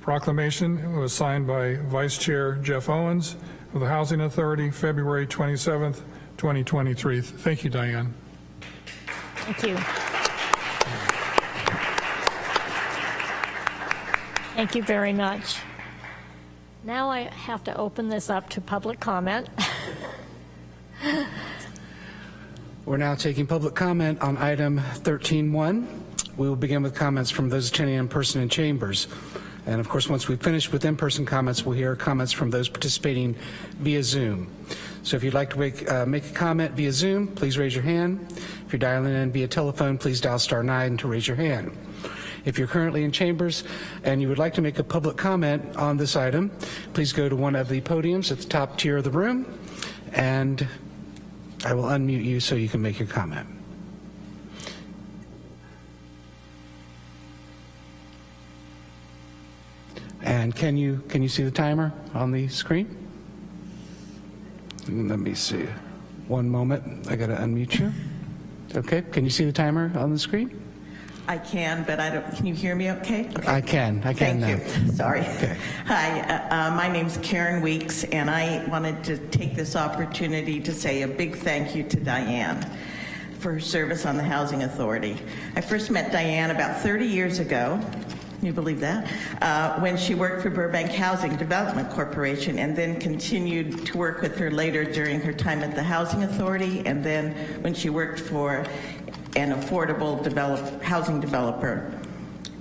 proclamation was signed by Vice Chair Jeff Owens of the Housing Authority, February 27th, 2023. Thank you, Diane. Thank you. Thank you very much. Now I have to open this up to public comment. We're now taking public comment on item 13.1. We will begin with comments from those attending in person in chambers. And of course, once we've finished with in-person comments, we'll hear comments from those participating via Zoom. So if you'd like to make, uh, make a comment via Zoom, please raise your hand. If you're dialing in via telephone, please dial star nine to raise your hand. If you're currently in chambers and you would like to make a public comment on this item, please go to one of the podiums at the top tier of the room, and I will unmute you so you can make your comment. And can you can you see the timer on the screen? Let me see. One moment. I got to unmute you. Okay. Can you see the timer on the screen? I can, but I don't, can you hear me okay? okay. I can. I can Thank now. you. Sorry. Okay. Hi, uh, uh, my name's Karen Weeks, and I wanted to take this opportunity to say a big thank you to Diane for her service on the Housing Authority. I first met Diane about 30 years ago. Can you believe that? Uh, when she worked for Burbank Housing Development Corporation and then continued to work with her later during her time at the Housing Authority and then when she worked for an affordable develop, housing developer.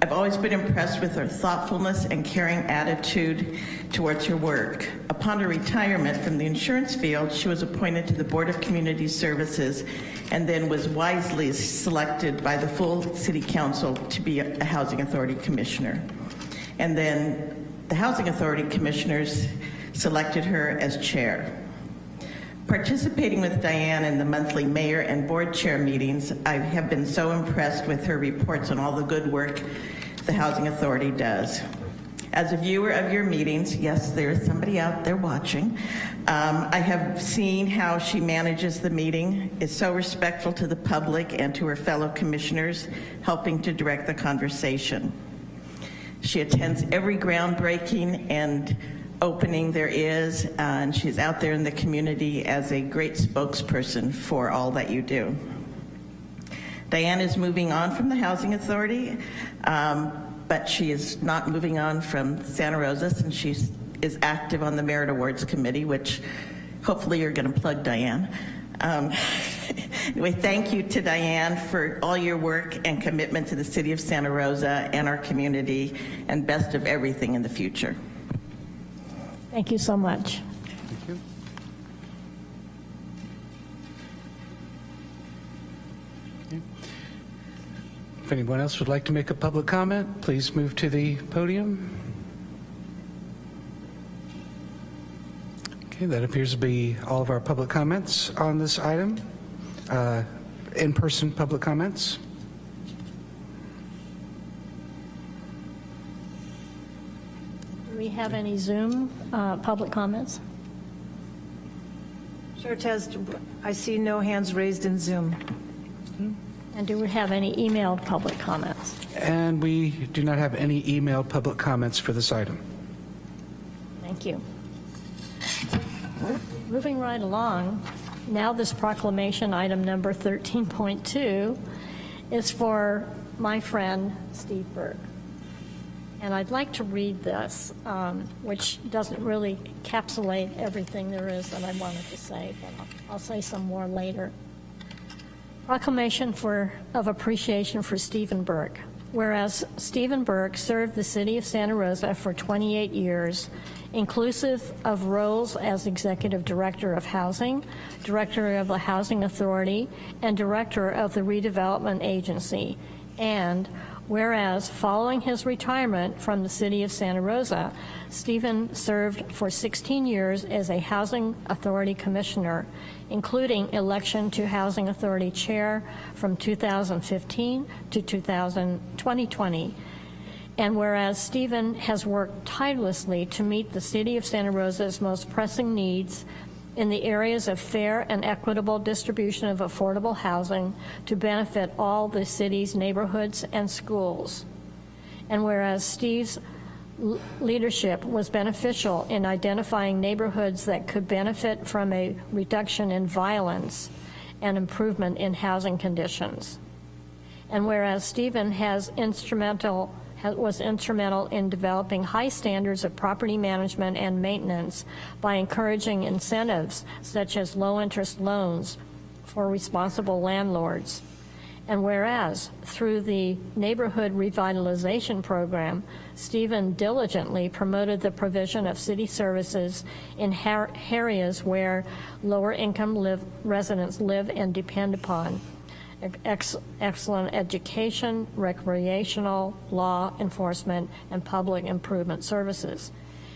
I've always been impressed with her thoughtfulness and caring attitude towards her work. Upon her retirement from the insurance field, she was appointed to the Board of Community Services and then was wisely selected by the full City Council to be a Housing Authority Commissioner. And then the Housing Authority Commissioners selected her as chair. Participating with Diane in the monthly mayor and board chair meetings, I have been so impressed with her reports on all the good work the Housing Authority does. As a viewer of your meetings, yes, there is somebody out there watching, um, I have seen how she manages the meeting, is so respectful to the public and to her fellow commissioners, helping to direct the conversation. She attends every groundbreaking and opening there is, uh, and she's out there in the community as a great spokesperson for all that you do. Diane is moving on from the Housing Authority, um, but she is not moving on from Santa Rosa since she is active on the Merit Awards Committee, which hopefully you're going to plug Diane. Um, anyway, thank you to Diane for all your work and commitment to the city of Santa Rosa and our community, and best of everything in the future. Thank you so much. Thank you. If anyone else would like to make a public comment, please move to the podium. Okay, that appears to be all of our public comments on this item. Uh, In-person public comments. Do we have any Zoom uh, public comments? Chair Test, I see no hands raised in Zoom. And do we have any emailed public comments? And we do not have any emailed public comments for this item. Thank you. Moving right along, now this proclamation, item number 13.2, is for my friend Steve Burke. And I'd like to read this, um, which doesn't really encapsulate everything there is that I wanted to say, but I'll, I'll say some more later. Proclamation for, of appreciation for Stephen Burke. Whereas Stephen Burke served the city of Santa Rosa for 28 years, inclusive of roles as Executive Director of Housing, Director of the Housing Authority, and Director of the Redevelopment Agency. And whereas following his retirement from the city of Santa Rosa, Stephen served for 16 years as a Housing Authority Commissioner, including election to Housing Authority Chair from 2015 to 2020. And whereas Stephen has worked tirelessly to meet the City of Santa Rosa's most pressing needs in the areas of fair and equitable distribution of affordable housing to benefit all the city's neighborhoods and schools. And whereas Steve's leadership was beneficial in identifying neighborhoods that could benefit from a reduction in violence and improvement in housing conditions. And whereas Stephen has instrumental was instrumental in developing high standards of property management and maintenance by encouraging incentives such as low-interest loans for responsible landlords. And whereas through the Neighborhood Revitalization Program, Stephen diligently promoted the provision of city services in areas where lower-income live, residents live and depend upon ex- excellent education, recreational, law enforcement, and public improvement services.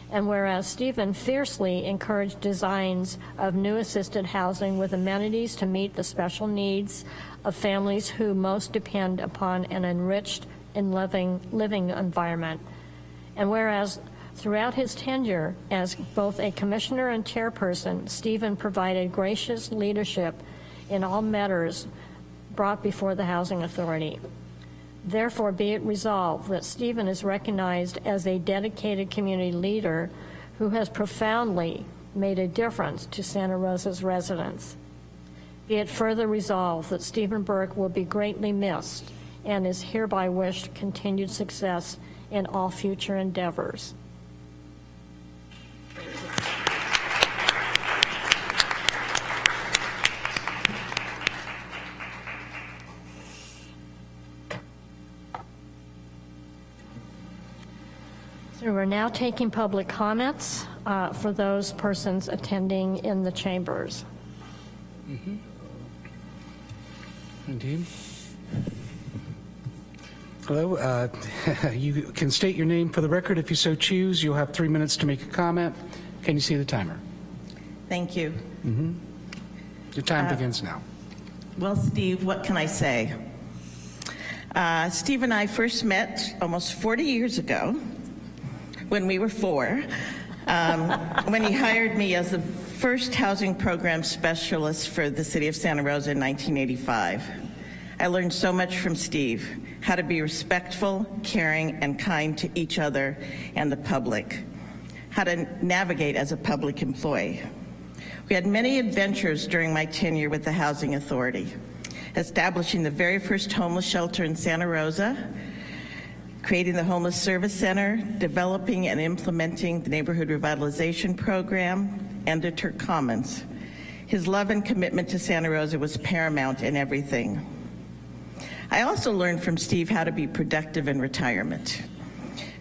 And whereas Stephen fiercely encouraged designs of new assisted housing with amenities to meet the special needs of families who most depend upon an enriched and living, living environment. And whereas throughout his tenure as both a commissioner and chairperson, Stephen provided gracious leadership in all matters brought before the Housing Authority. Therefore, be it resolved that Stephen is recognized as a dedicated community leader who has profoundly made a difference to Santa Rosa's residents. Be it further resolved that Stephen Burke will be greatly missed and is hereby wished continued success in all future endeavors. So we're now taking public comments uh, for those persons attending in the chambers. Indeed. Hello, uh, you can state your name for the record if you so choose. You'll have three minutes to make a comment. Can you see the timer? Thank you. Your time Uh, begins now. Well, Steve, what can I say? Uh, Steve and I first met almost 40 years ago when we were four, um, when he hired me as the first housing program specialist for the city of Santa Rosa in 1985. I learned so much from Steve how to be respectful, caring, and kind to each other and the public, how to navigate as a public employee. We had many adventures during my tenure with the Housing Authority, establishing the very first homeless shelter in Santa Rosa, creating the Homeless Service Center, developing and implementing the Neighborhood Revitalization Program, and the Turk Commons. His love and commitment to Santa Rosa was paramount in everything. I also learned from Steve how to be productive in retirement.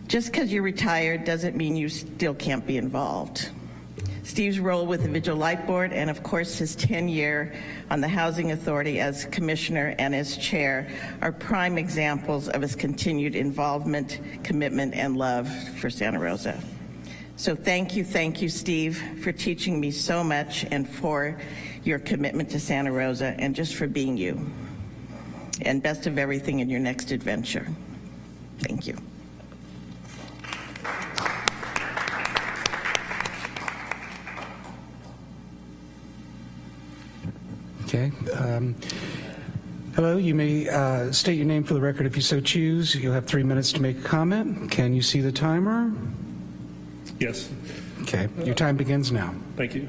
Just because you're retired doesn't mean you still can't be involved. Steve's role with the Vigil Light Board and of course his tenure on the Housing Authority as commissioner and as chair are prime examples of his continued involvement, commitment, and love for Santa Rosa. So thank you, thank you, Steve, for teaching me so much and for your commitment to Santa Rosa and just for being you. And best of everything in your next adventure. Thank you. Okay. um, Hello, you may uh, state your name for the record if you so choose. You'll have three minutes to make a comment. Can you see the timer? Yes, Okay, your time begins now. thank you.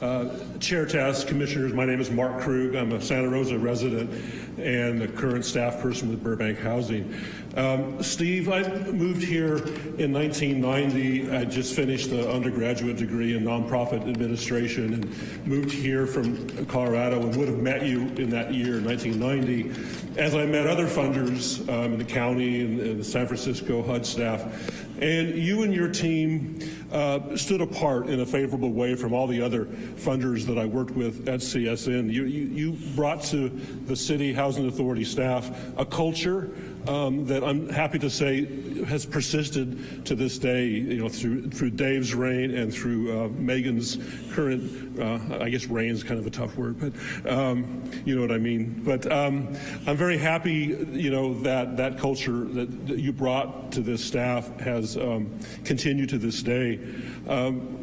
Uh, Chair Test, Commissioners, my name is Mark Krug. I'm a Santa Rosa resident and the current staff person with Burbank Housing. Um, Steve, I moved here in 1990. I just finished an undergraduate degree in nonprofit administration and moved here from Colorado and would have met you in that year, 1990, as I met other funders um, in the county and, and the San Francisco HUD staff. And you and your team uh, stood apart in a favorable way from all the other funders that I worked with at CSN. You, you, you brought to the City Housing Authority staff a culture um, that I'm happy to say has persisted to this day, you know, through through Dave's reign and through uh, Megan's current, uh, I guess reign is kind of a tough word, but um, you know what I mean. But um, I'm very happy, you know, that that culture that, that you brought to this staff has um, continued to this day. Um,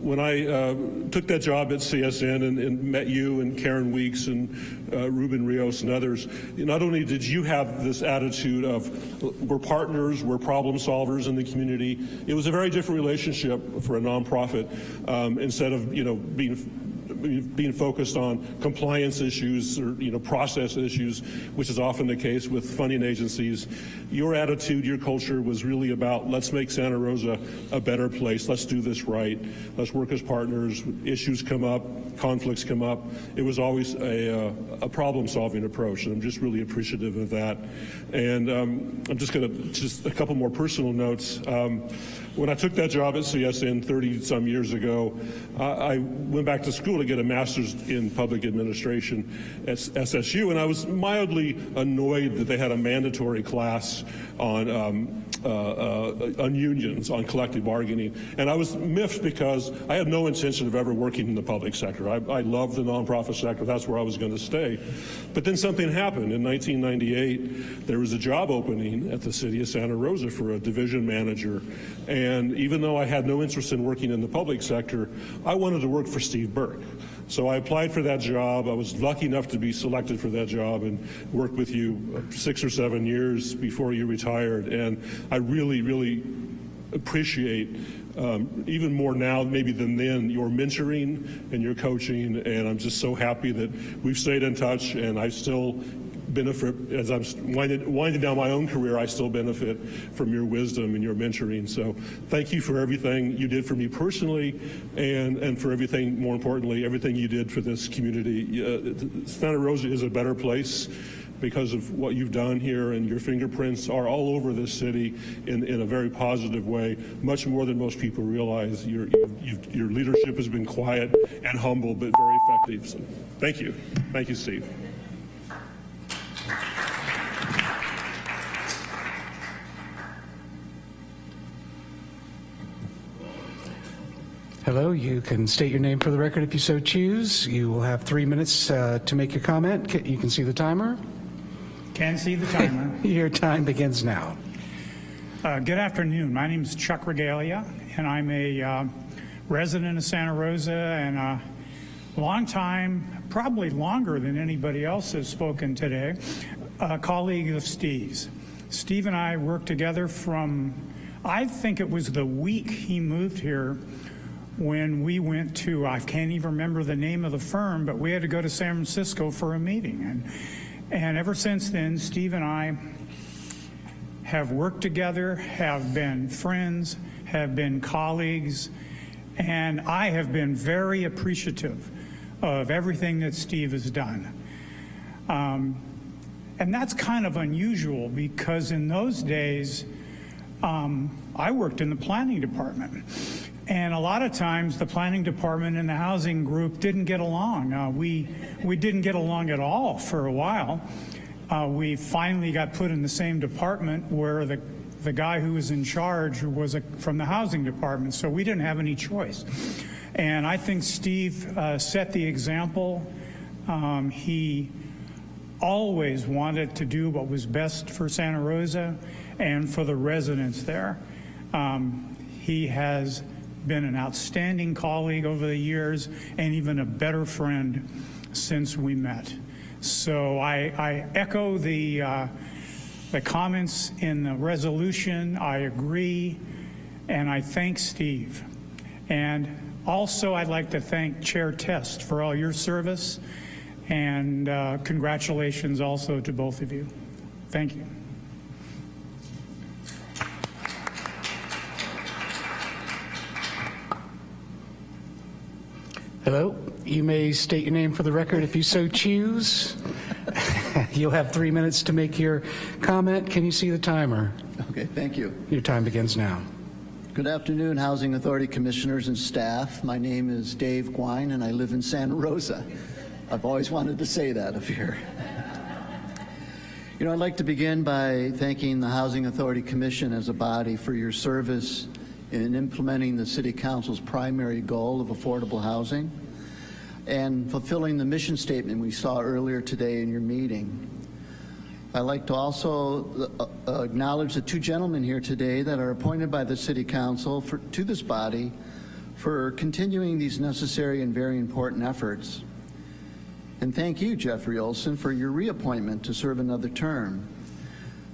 when I uh, took that job at CSN and, and, met you and Karen Weeks and uh, Ruben Rios and others, not only did you have this attitude of we're partners, we're problem solvers in the community, it was a very different relationship for a nonprofit um, instead of, you know, being being focused on compliance issues or you know process issues, which is often the case with funding agencies. Your attitude, your culture was really about let's make Santa Rosa a better place. Let's do this right. Let's work as partners. Issues come up, conflicts come up. It was always a, uh, a problem-solving approach, and I'm just really appreciative of that. And um, I'm just going to just a couple more personal notes. Um, when I took that job at CSN 30 some years ago, I went back to school to get a master's in public administration at SSU, and I was mildly annoyed that they had a mandatory class on um, uh, uh, on unions, on collective bargaining. And I was miffed because I had no intention of ever working in the public sector. I, I love the nonprofit sector. That's where I was going to stay. But then something happened. In 1998, there was a job opening at the city of Santa Rosa for a division manager. And even though I had no interest in working in the public sector, I wanted to work for Steve Burke. So I applied for that job. I was lucky enough to be selected for that job and worked with you six or seven years before you retired. And I really, really appreciate um, even more now maybe than then your mentoring and your coaching and I'm just so happy that we've stayed in touch and I still benefit as I'm winding, winding down my own career. I still benefit from your wisdom and your mentoring. So thank you for everything you did for me personally, and and for everything more importantly, everything you did for this community. Uh, Santa Rosa is a better place because of what you've done here and your fingerprints are all over this city in, in a very positive way, much more than most people realize. Your, your leadership has been quiet and humble, but very effective. So thank you. Thank you, Steve. Hello, you can state your name for the record if you so choose. You will have three minutes uh, to make your comment. You can see the timer. Can see the timer. your time begins now. Uh, good afternoon. My name is Chuck Regalia, and I'm a uh, resident of Santa Rosa and a long time, probably longer than anybody else has spoken today, a colleague of Steve's. Steve and I worked together from, I think it was the week he moved here when we went to, I can't even remember the name of the firm, but we had to go to San Francisco for a meeting. And, and ever since then, Steve and I have worked together, have been friends, have been colleagues, and I have been very appreciative of everything that Steve has done. Um, and that's kind of unusual because in those days, um, I worked in the planning department. And a lot of times the planning department and the housing group didn't get along. Uh, we, we didn't get along at all for a while. Uh, we finally got put in the same department where the, the guy who was in charge was a, from the housing department, so we didn't have any choice. And I think Steve uh, set the example. Um, he always wanted to do what was best for Santa Rosa and for the residents there. Um, he has been an outstanding colleague over the years and even a better friend since we met. So I, I echo the, uh, the comments in the resolution. I agree, and I thank Steve. And Also, I'd like to thank Chair Test for all your service, and uh, congratulations also to both of you. Thank you. Hello, you may state your name for the record if you so choose. You'll have three minutes to make your comment. Can you see the timer? Okay, thank you. Your time begins now. Good afternoon, Housing Authority Commissioners and staff. My name is Dave Gouin, and I live in Santa Rosa. I've always wanted to say that up here. You know, I'd like to begin by thanking the Housing Authority Commission as a body for your service in implementing the City Council's primary goal of affordable housing and fulfilling the mission statement we saw earlier today in your meeting. I'd like to also uh, uh, acknowledge the two gentlemen here today that are appointed by the City Council for, to this body for continuing these necessary and very important efforts. And thank you, Jeffrey Olson, for your reappointment to serve another term.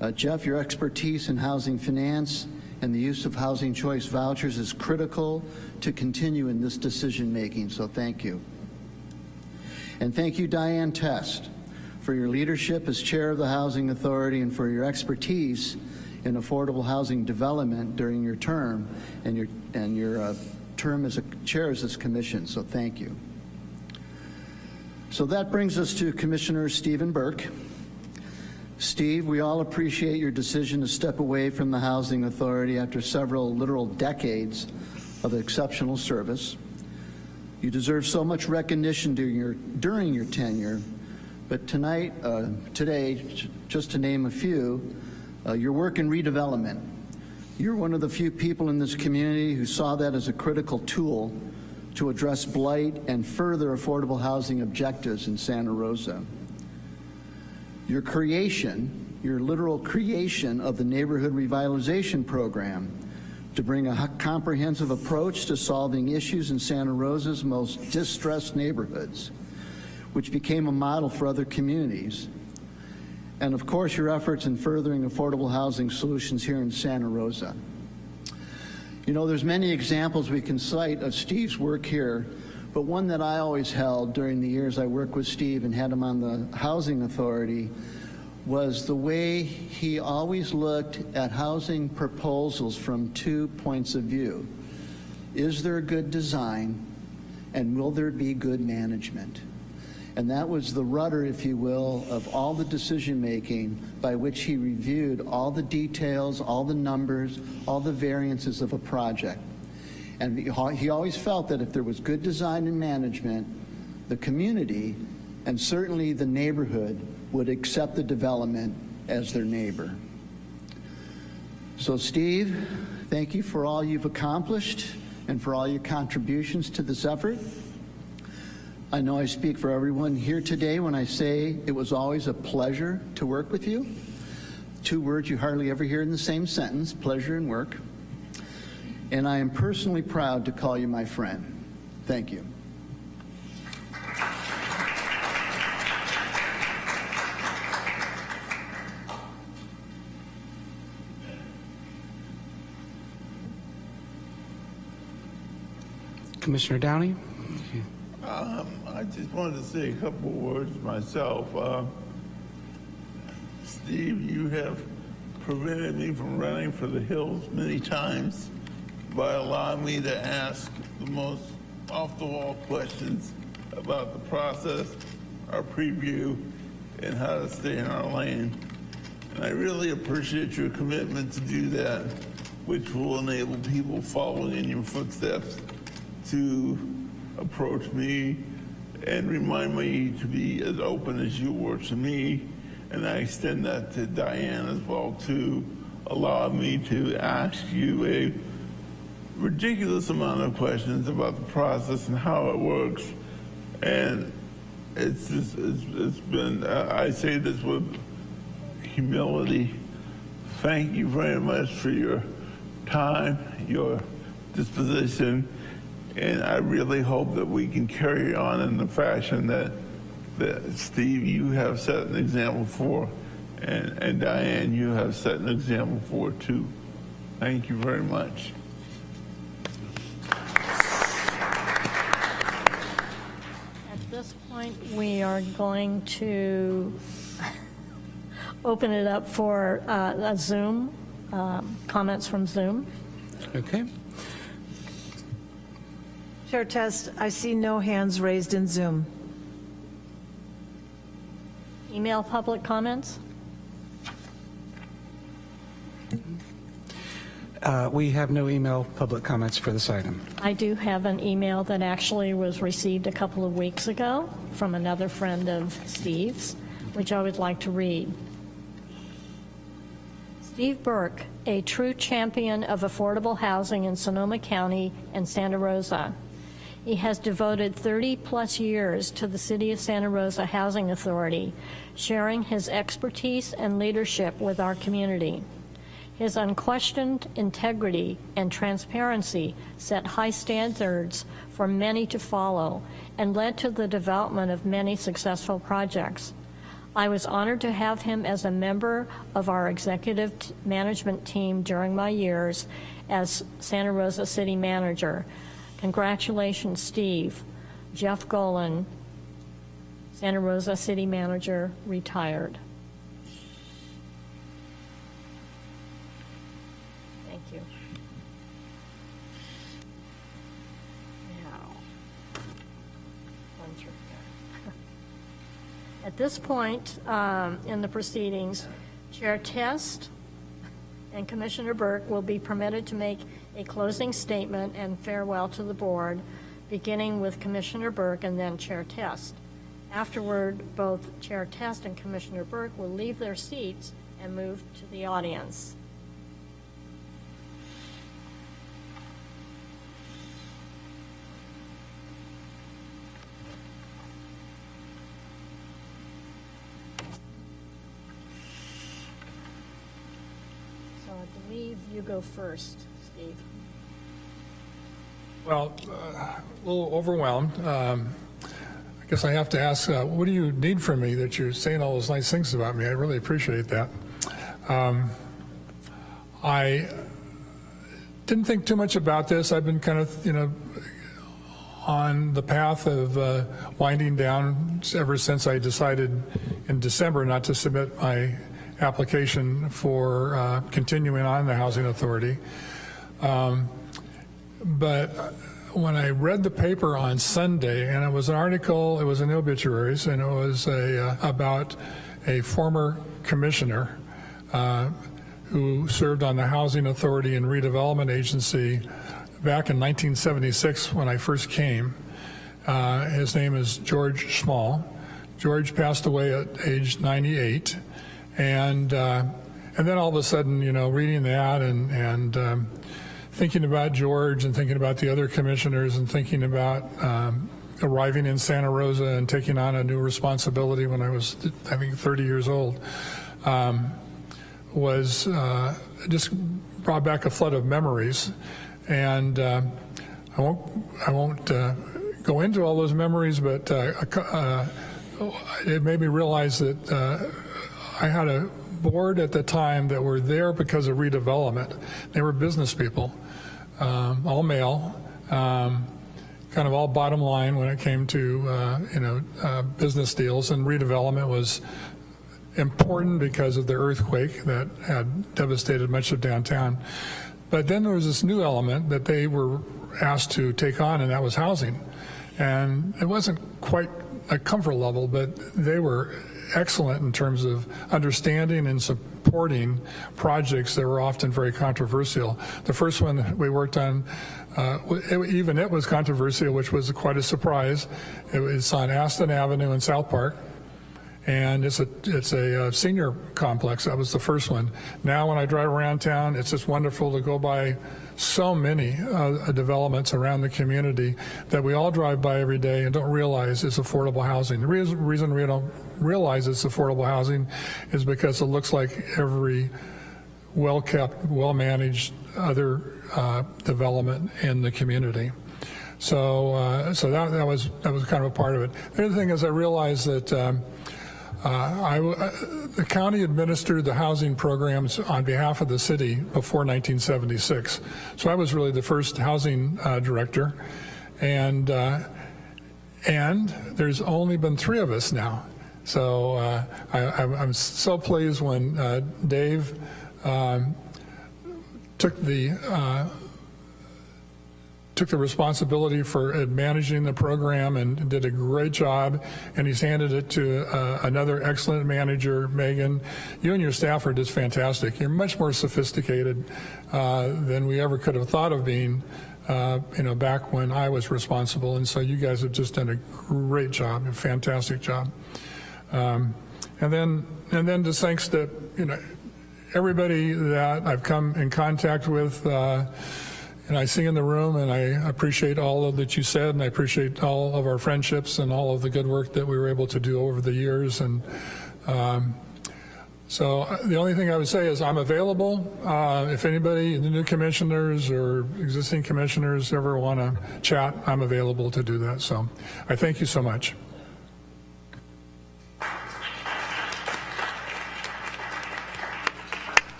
Uh, Jeff, your expertise in housing finance and the use of housing choice vouchers is critical to continue in this decision making, so thank you. And thank you, Diane Test, for your leadership as chair of the Housing Authority and for your expertise in affordable housing development during your term and your, and your uh, term as a chair of this commission, so thank you. So that brings us to Commissioner Stephen Burke. Steve, we all appreciate your decision to step away from the Housing Authority after several literal decades of exceptional service. You deserve so much recognition during your, during your tenure, but tonight, uh, today, just to name a few, uh, your work in redevelopment. You're one of the few people in this community who saw that as a critical tool to address blight and further affordable housing objectives in Santa Rosa. Your creation, your literal creation of the Neighborhood Revitalization Program to bring a comprehensive approach to solving issues in Santa Rosa's most distressed neighborhoods, which became a model for other communities. And of course, your efforts in furthering affordable housing solutions here in Santa Rosa. You know, there's many examples we can cite of Steve's work here, but one that I always held during the years I worked with Steve and had him on the Housing Authority was the way he always looked at housing proposals from two points of view. Is there a good design and will there be good management? And that was the rudder, if you will, of all the decision making by which he reviewed all the details, all the numbers, all the variances of a project. And he always felt that if there was good design and management, the community and certainly the neighborhood would accept the development as their neighbor. So Steve, thank you for all you've accomplished and for all your contributions to this effort. I know I speak for everyone here today when I say it was always a pleasure to work with you. Two words you hardly ever hear in the same sentence, pleasure and work. And I am personally proud to call you my friend. Thank you. Commissioner Downey? Um, I just wanted to say a couple words myself. Uh, Steve, you have prevented me from running for the hills many times by allowing me to ask the most off-the-wall questions about the process, our preview, and how to stay in our lane. And I really appreciate your commitment to do that, which will enable people following in your footsteps to approach me and remind me to be as open as you were to me. And I extend that to Diane as well to allow me to ask you a ridiculous amount of questions about the process and how it works. And it's just, it's, it's been, uh, I say this with humility. Thank you very much for your time, your disposition, and I really hope that we can carry on in the fashion that, that Steve, you have set an example for, and, and Diane, you have set an example for too. Thank you very much. this point, we are going to open it up for uh, a Zoom, um, comments from Zoom. Okay. Chair Test, I see no hands raised in Zoom. Email public comments? Uh, We have no email public comments for this item. I do have an email that actually was received a couple of weeks ago from another friend of Steve's, which I would like to read. Steve Burke, a true champion of affordable housing in Sonoma County and Santa Rosa. He has devoted 30-plus years to the City of Santa Rosa Housing Authority, sharing his expertise and leadership with our community. His unquestioned integrity and transparency set high standards for many to follow and led to the development of many successful projects. I was honored to have him as a member of our executive management team during my years as Santa Rosa City Manager. Congratulations, Steve. Jeff Kolin, Santa Rosa City Manager, retired. At this point um, in the proceedings, Chair Test and Commissioner Burke will be permitted to make a closing statement and farewell to the board, beginning with Commissioner Burke and then Chair Test. Afterward, both Chair Test and Commissioner Burke will leave their seats and move to the audience. Believe you go first, Steve. Well, uh, a little overwhelmed. Um, I guess I have to ask, uh, what do you need from me that you're saying all those nice things about me? I really appreciate that. Um, I didn't think too much about this. I've been kind of, you know, on the path of uh, winding down ever since I decided in December not to submit my application for uh, continuing on the Housing Authority. Um, but when I read the paper on Sunday, and it was an article, it was in obituaries, and it was a, uh, about a former commissioner uh, who served on the Housing Authority and Redevelopment Agency back in 1976 when I first came. Uh, his name is George Small. George passed away at age 98, and uh, and then all of a sudden, you know, reading that and and um, thinking about George and thinking about the other commissioners and thinking about um, arriving in Santa Rosa and taking on a new responsibility when I was, I think, 30 years old, um, was uh, just brought back a flood of memories. And uh, I won't, I won't uh, go into all those memories, but uh, uh, it made me realize that uh, I had a board at the time that were there because of redevelopment. They were business people, um, all male, um, kind of all bottom line when it came to uh, you know uh, business deals, and redevelopment was important because of the earthquake that had devastated much of downtown. But then there was this new element that they were asked to take on, and that was housing. And it wasn't quite a comfort level, but they were excellent in terms of understanding and supporting projects that were often very controversial. The first one we worked on, uh, it, even it was controversial, which was quite a surprise. It was on Aston Avenue in South Park. And it's a it's a uh, senior complex. That was the first one. Now, when I drive around town, it's just wonderful to go by so many uh, developments around the community that we all drive by every day and don't realize it's affordable housing. The reason, we don't realize it's affordable housing is because it looks like every well-kept, well-managed other uh, development in the community. So, uh, so that, that was that was kind of a part of it. The other thing is I realized that. Um, uh, I, uh, the county administered the housing programs on behalf of the city before 1976. So I was really the first housing uh, director. And, uh, and there's only been three of us now. So uh, I, I'm I'm so pleased when uh, Dave um, took the uh, took the responsibility for uh, managing the program and did a great job. And he's handed it to uh, another excellent manager, Megan. You and your staff are just fantastic. You're much more sophisticated uh, than we ever could have thought of being. Uh, you know, back when I was responsible, and so you guys have just done a great job, a fantastic job. Um, and then, and then just thanks to you know everybody that I've come in contact with. Uh, and I see in the room, and I appreciate all of that you said, and I appreciate all of our friendships and all of the good work that we were able to do over the years. And um, so uh, the only thing I would say is I'm available. Uh, if anybody, the new commissioners or existing commissioners ever want to chat, I'm available to do that. So I thank you so much.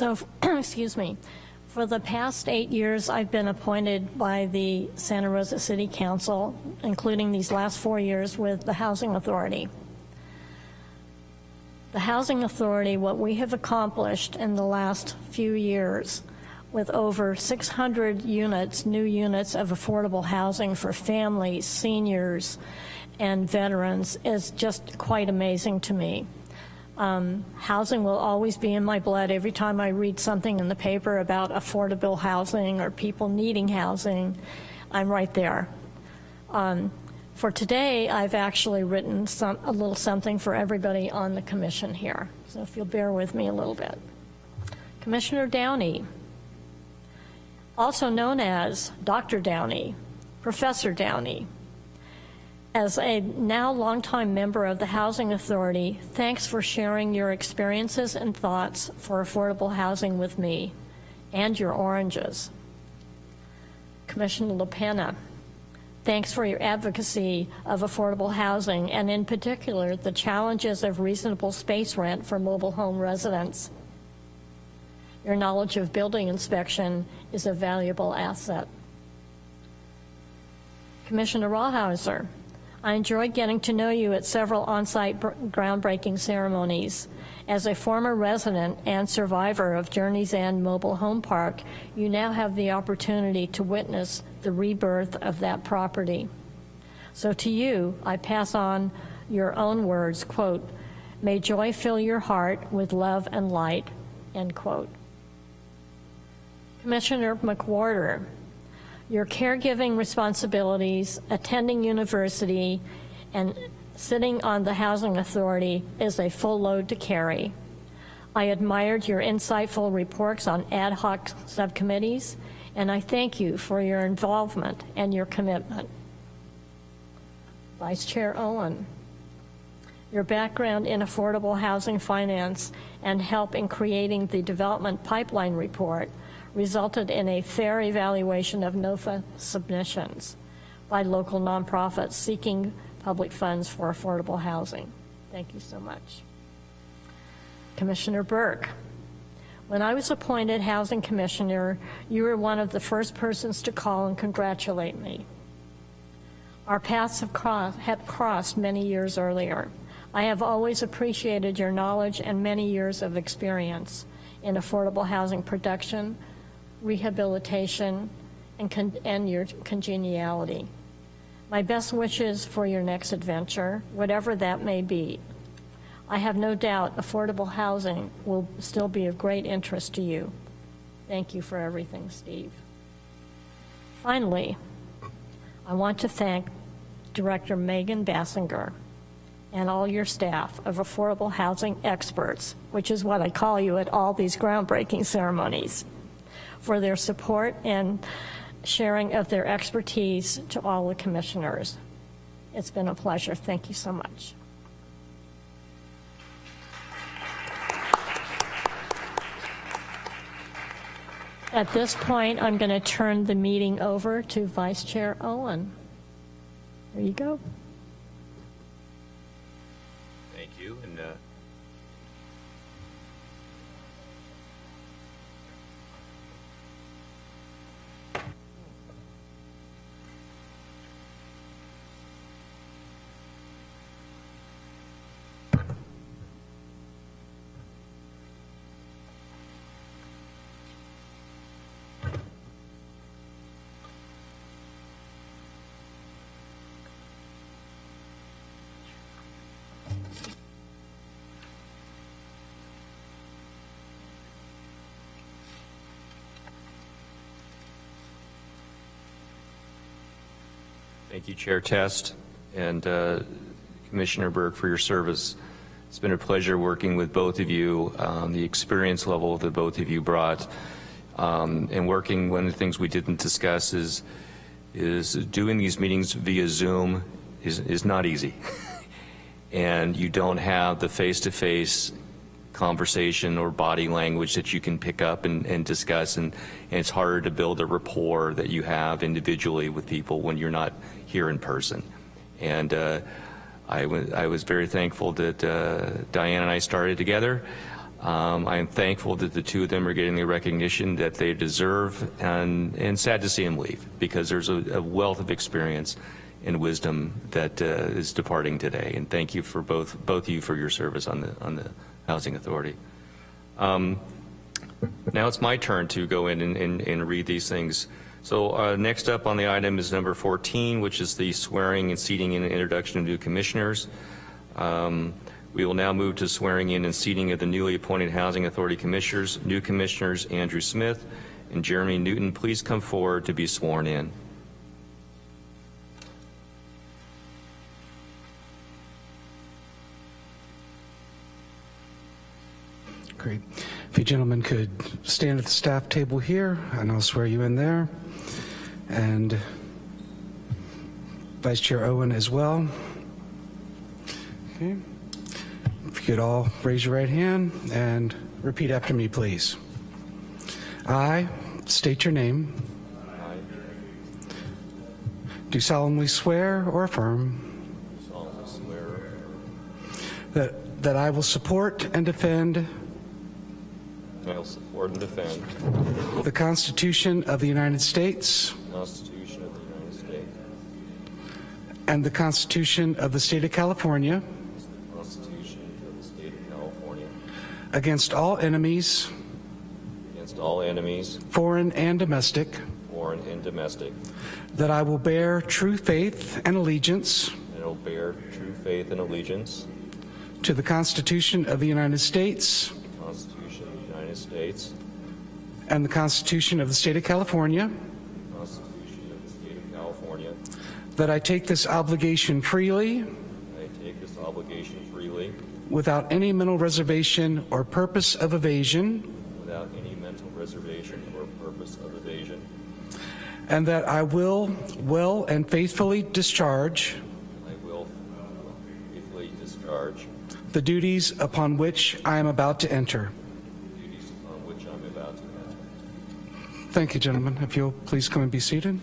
So, excuse me, for the past eight years, I've been appointed by the Santa Rosa City Council, including these last four years with the Housing Authority. The Housing Authority, what we have accomplished in the last few years with over 600 units, new units of affordable housing for families, seniors, and veterans is just quite amazing to me. Um, housing will always be in my blood. Every time I read something in the paper about affordable housing or people needing housing, I'm right there. Um, for today, I've actually written some, a little something for everybody on the commission here. So if you'll bear with me a little bit. Commissioner Downey, also known as Dr. Downey, Professor Downey, as a now longtime member of the Housing Authority, thanks for sharing your experiences and thoughts for affordable housing with me and your oranges. Commissioner LaPena, thanks for your advocacy of affordable housing and in particular the challenges of reasonable space rent for mobile home residents. Your knowledge of building inspection is a valuable asset. Commissioner Rawhauser, I enjoyed getting to know you at several on-site groundbreaking ceremonies. As a former resident and survivor of Journey's End Mobile Home Park, you now have the opportunity to witness the rebirth of that property. So to you, I pass on your own words, quote, may joy fill your heart with love and light, end quote. Commissioner McWhorter, your caregiving responsibilities, attending university, and sitting on the Housing Authority is a full load to carry. I admired your insightful reports on ad hoc subcommittees, and I thank you for your involvement and your commitment. Vice Chair Owen, your background in affordable housing finance and help in creating the development pipeline report resulted in a fair evaluation of NOFA submissions by local nonprofits seeking public funds for affordable housing. Thank you so much. Commissioner Burke, when I was appointed Housing Commissioner, you were one of the first persons to call and congratulate me. Our paths have, cross, have crossed many years earlier. I have always appreciated your knowledge and many years of experience in affordable housing production, rehabilitation, and, and your congeniality. My best wishes for your next adventure, whatever that may be. I have no doubt affordable housing will still be of great interest to you. Thank you for everything, Steve. Finally, I want to thank Director Megan Basinger and all your staff of affordable housing experts, which is what I call you at all these groundbreaking ceremonies for their support and sharing of their expertise to all the commissioners. It's been a pleasure. Thank you so much. At this point, I'm going to turn the meeting over to Vice Chair Owen. There you go. Thank you, Chair Test and uh, Commissioner Burke for your service. It's been a pleasure working with both of you. Um, the experience level that both of you brought um, and working, one of the things we didn't discuss is, is doing these meetings via Zoom is, is not easy. and you don't have the face-to-face conversation or body language that you can pick up and, and discuss and, and, it's harder to build a rapport that you have individually with people when you're not here in person. And uh, I, I was very thankful that uh, Diane and I started together. Um, I am thankful that the two of them are getting the recognition that they deserve and, and sad to see them leave because there's a, a wealth of experience and wisdom that uh, is departing today. And thank you for both, both of you for your service on the, on the Housing Authority. Um, now it's my turn to go in and, and, and read these things. So uh, next up on the item is number 14, which is the swearing and seating and introduction of new commissioners. Um, we will now move to swearing in and seating of the newly appointed Housing Authority Commissioners. New Commissioners Andrew Smith and Jeremy Newton, please come forward to be sworn in. Great. If you gentlemen could stand at the staff table here, and I'll swear you in there. And Vice Chair Owen as well. Okay. If you could all raise your right hand and repeat after me, please. I state your name. Do solemnly swear or affirm that, that I will support and defend I will support and defend. The Constitution of the United States. The Constitution of the United States, and the Constitution of the State of California. The Constitution of the State of California, against all enemies, against all enemies, foreign and domestic, foreign and domestic, that I will bear true faith and allegiance. And will bear true faith and allegiance. To the Constitution of the United States to the Constitution of the United States, and the Constitution of the State of California, the Constitution of the State of California, that I take this obligation freely. I take this obligation freely. Without any mental reservation or purpose of evasion, without any mental reservation or purpose of evasion, and that I will well and faithfully discharge. I will faithfully discharge. The duties upon which I am about to enter. the duties upon which I'm about to enter. Thank you, gentlemen. If you'll please come and be seated.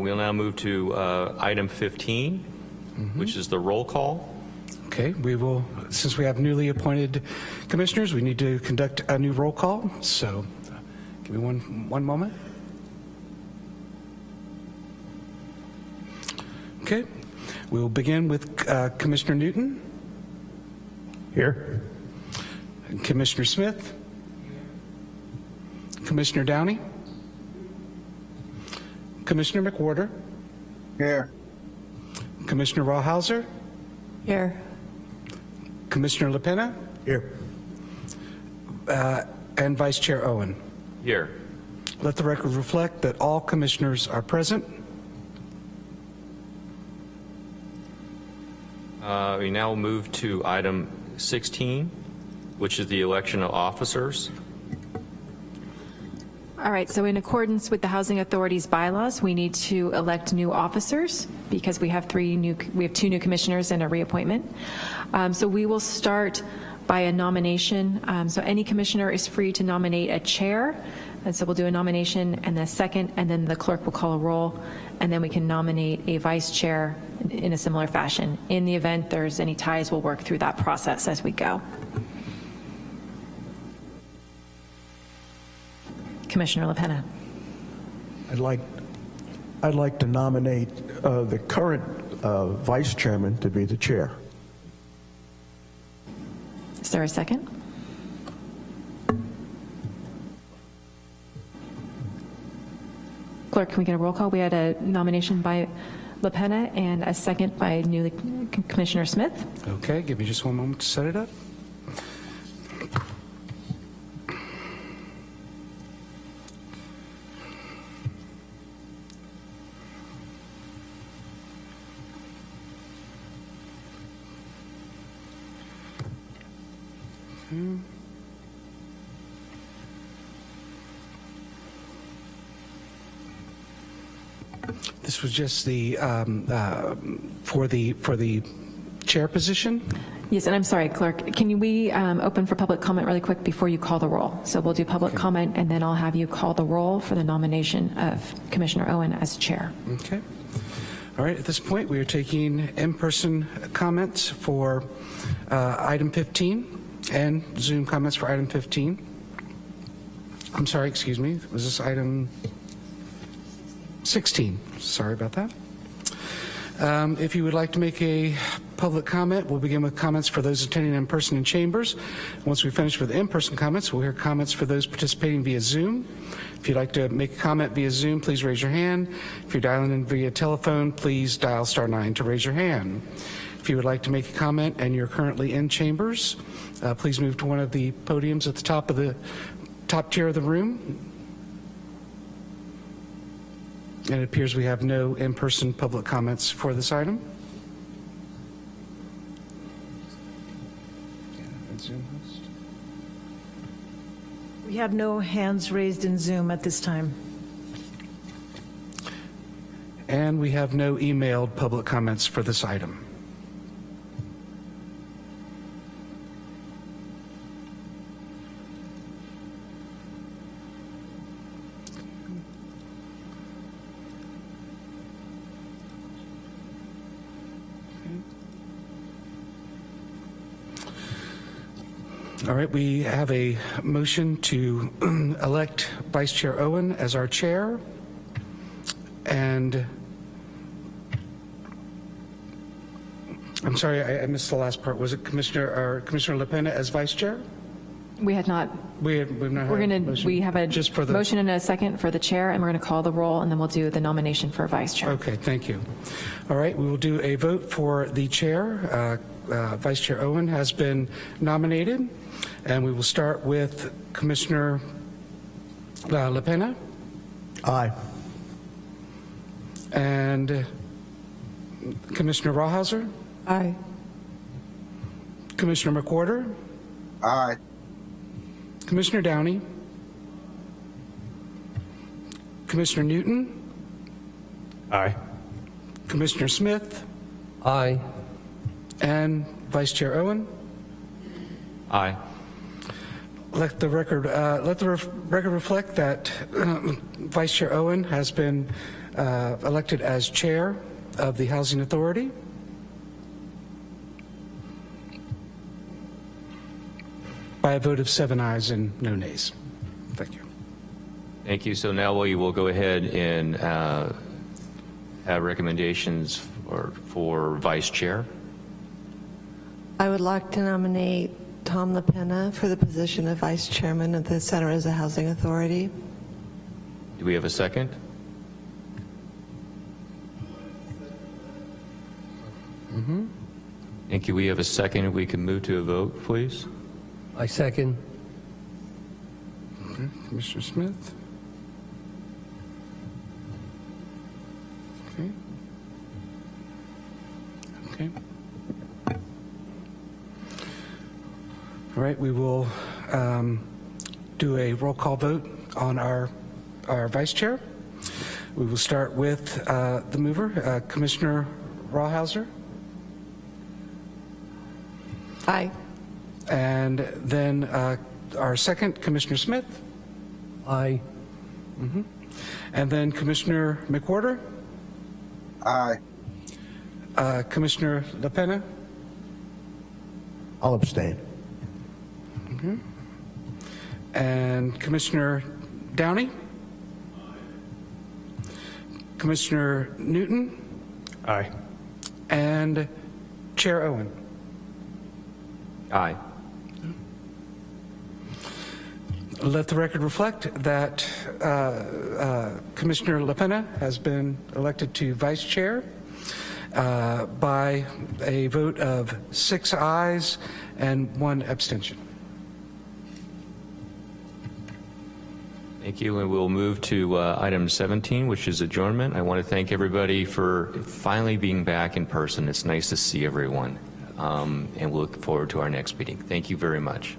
We'll now move to uh, item 15, which is the roll call. Okay, we will, since we have newly appointed commissioners, we need to conduct a new roll call. So uh, give me one, one moment. Okay, we will begin with uh, Commissioner Newton. Here. Commissioner Smith. Commissioner Downey. Commissioner McWhorter. Here. Commissioner Rawhauser. Here. Commissioner LaPena. Here. Uh, and Vice Chair Owen. Here. Let the record reflect that all commissioners are present. Uh, We now move to item 16, which is the election of officers. All right, so in accordance with the Housing Authority's bylaws, we need to elect new officers because we have three new, we have two new commissioners and a reappointment. Um, So we will start by a nomination. Um, So any commissioner is free to nominate a chair. And so we'll do a nomination and a second, and then the clerk will call a roll, and then we can nominate a vice chair in a similar fashion. In the event there's any ties, we'll work through that process as we go. Commissioner LaPena. I'd like, I'd like to nominate uh, the current uh, vice chairman to be the chair. Is there a second? Clerk, can we get a roll call? We had a nomination by LaPena and a second by newly Commissioner Smith. Okay, give me just one moment to set it up. This was just the, um, uh, for the, for the chair position? Yes, and I'm sorry, Clerk, can we um, open for public comment really quick before you call the roll? So we'll do public comment, and then I'll have you call the roll for the nomination of Commissioner Owen as chair. Okay. All right, at this point, we are taking in-person comments for uh, item 15 and Zoom comments for item 15. I'm sorry, excuse me, was this item 16? Sorry about that. Um, If you would like to make a public comment, we'll begin with comments for those attending in person in chambers. Once we finish with in-person comments, we'll hear comments for those participating via Zoom. If you'd like to make a comment via Zoom, please raise your hand. If you're dialing in via telephone, please dial star nine to raise your hand. If you would like to make a comment and you're currently in chambers, uh, please move to one of the podiums at the top of the top tier of the room. And it appears we have no in-person public comments for this item. We have no hands raised in Zoom at this time. And we have no emailed public comments for this item. All right, we have a motion to elect Vice Chair Owen as our chair. And I'm sorry, I I missed the last part. Was it Commissioner, or Commissioner LaPena as vice chair? We had not, We have, we've not we're a going to, motion? we have a Just for the. motion and a second for the chair, and we're going to call the roll, and then we'll do the nomination for vice chair. Okay, thank you. All right, we will do a vote for the chair. Uh, uh, Vice Chair Owen has been nominated, and we will start with Commissioner uh, LaPena Aye. and Commissioner Rawhauser, Aye. Commissioner McWhorter, Aye. Commissioner Downey, Commissioner Newton, Aye. Commissioner Smith, Aye. And Vice Chair Owen. Aye. Let the record, uh, let the ref- record reflect that uh, Vice Chair Owen has been uh, elected as Chair of the Housing Authority. By a vote of seven ayes and no nays. Thank you. Thank you. So now we will go ahead and uh, have recommendations for, for vice chair. I would like to nominate Tom LaPena for the position of Vice Chairman of the Santa Rosa Housing Authority. Do we have a second? Mm-hmm. Thank you. We have a second. If we can move to a vote, please. I second. Okay, Commissioner Smith. All right, we will um, do a roll call vote on our, our vice chair. We will start with uh, the mover, uh, Commissioner Rawhauser, Aye. and then uh, our second, Commissioner Smith. Aye. Mhm. And then Commissioner McWhorter, Aye. uh, Commissioner LaPena, I'll abstain. Mhm. and Commissioner Downey, Commissioner Newton, Aye. and Chair Owen. Aye. Let the record reflect that uh, uh, Commissioner LaPena has been elected to vice chair uh, by a vote of six ayes and one abstention. Thank you, and we'll move to uh, item 17, which is adjournment. I want to thank everybody for finally being back in person. It's nice to see everyone, um, and we'll look forward to our next meeting. Thank you very much.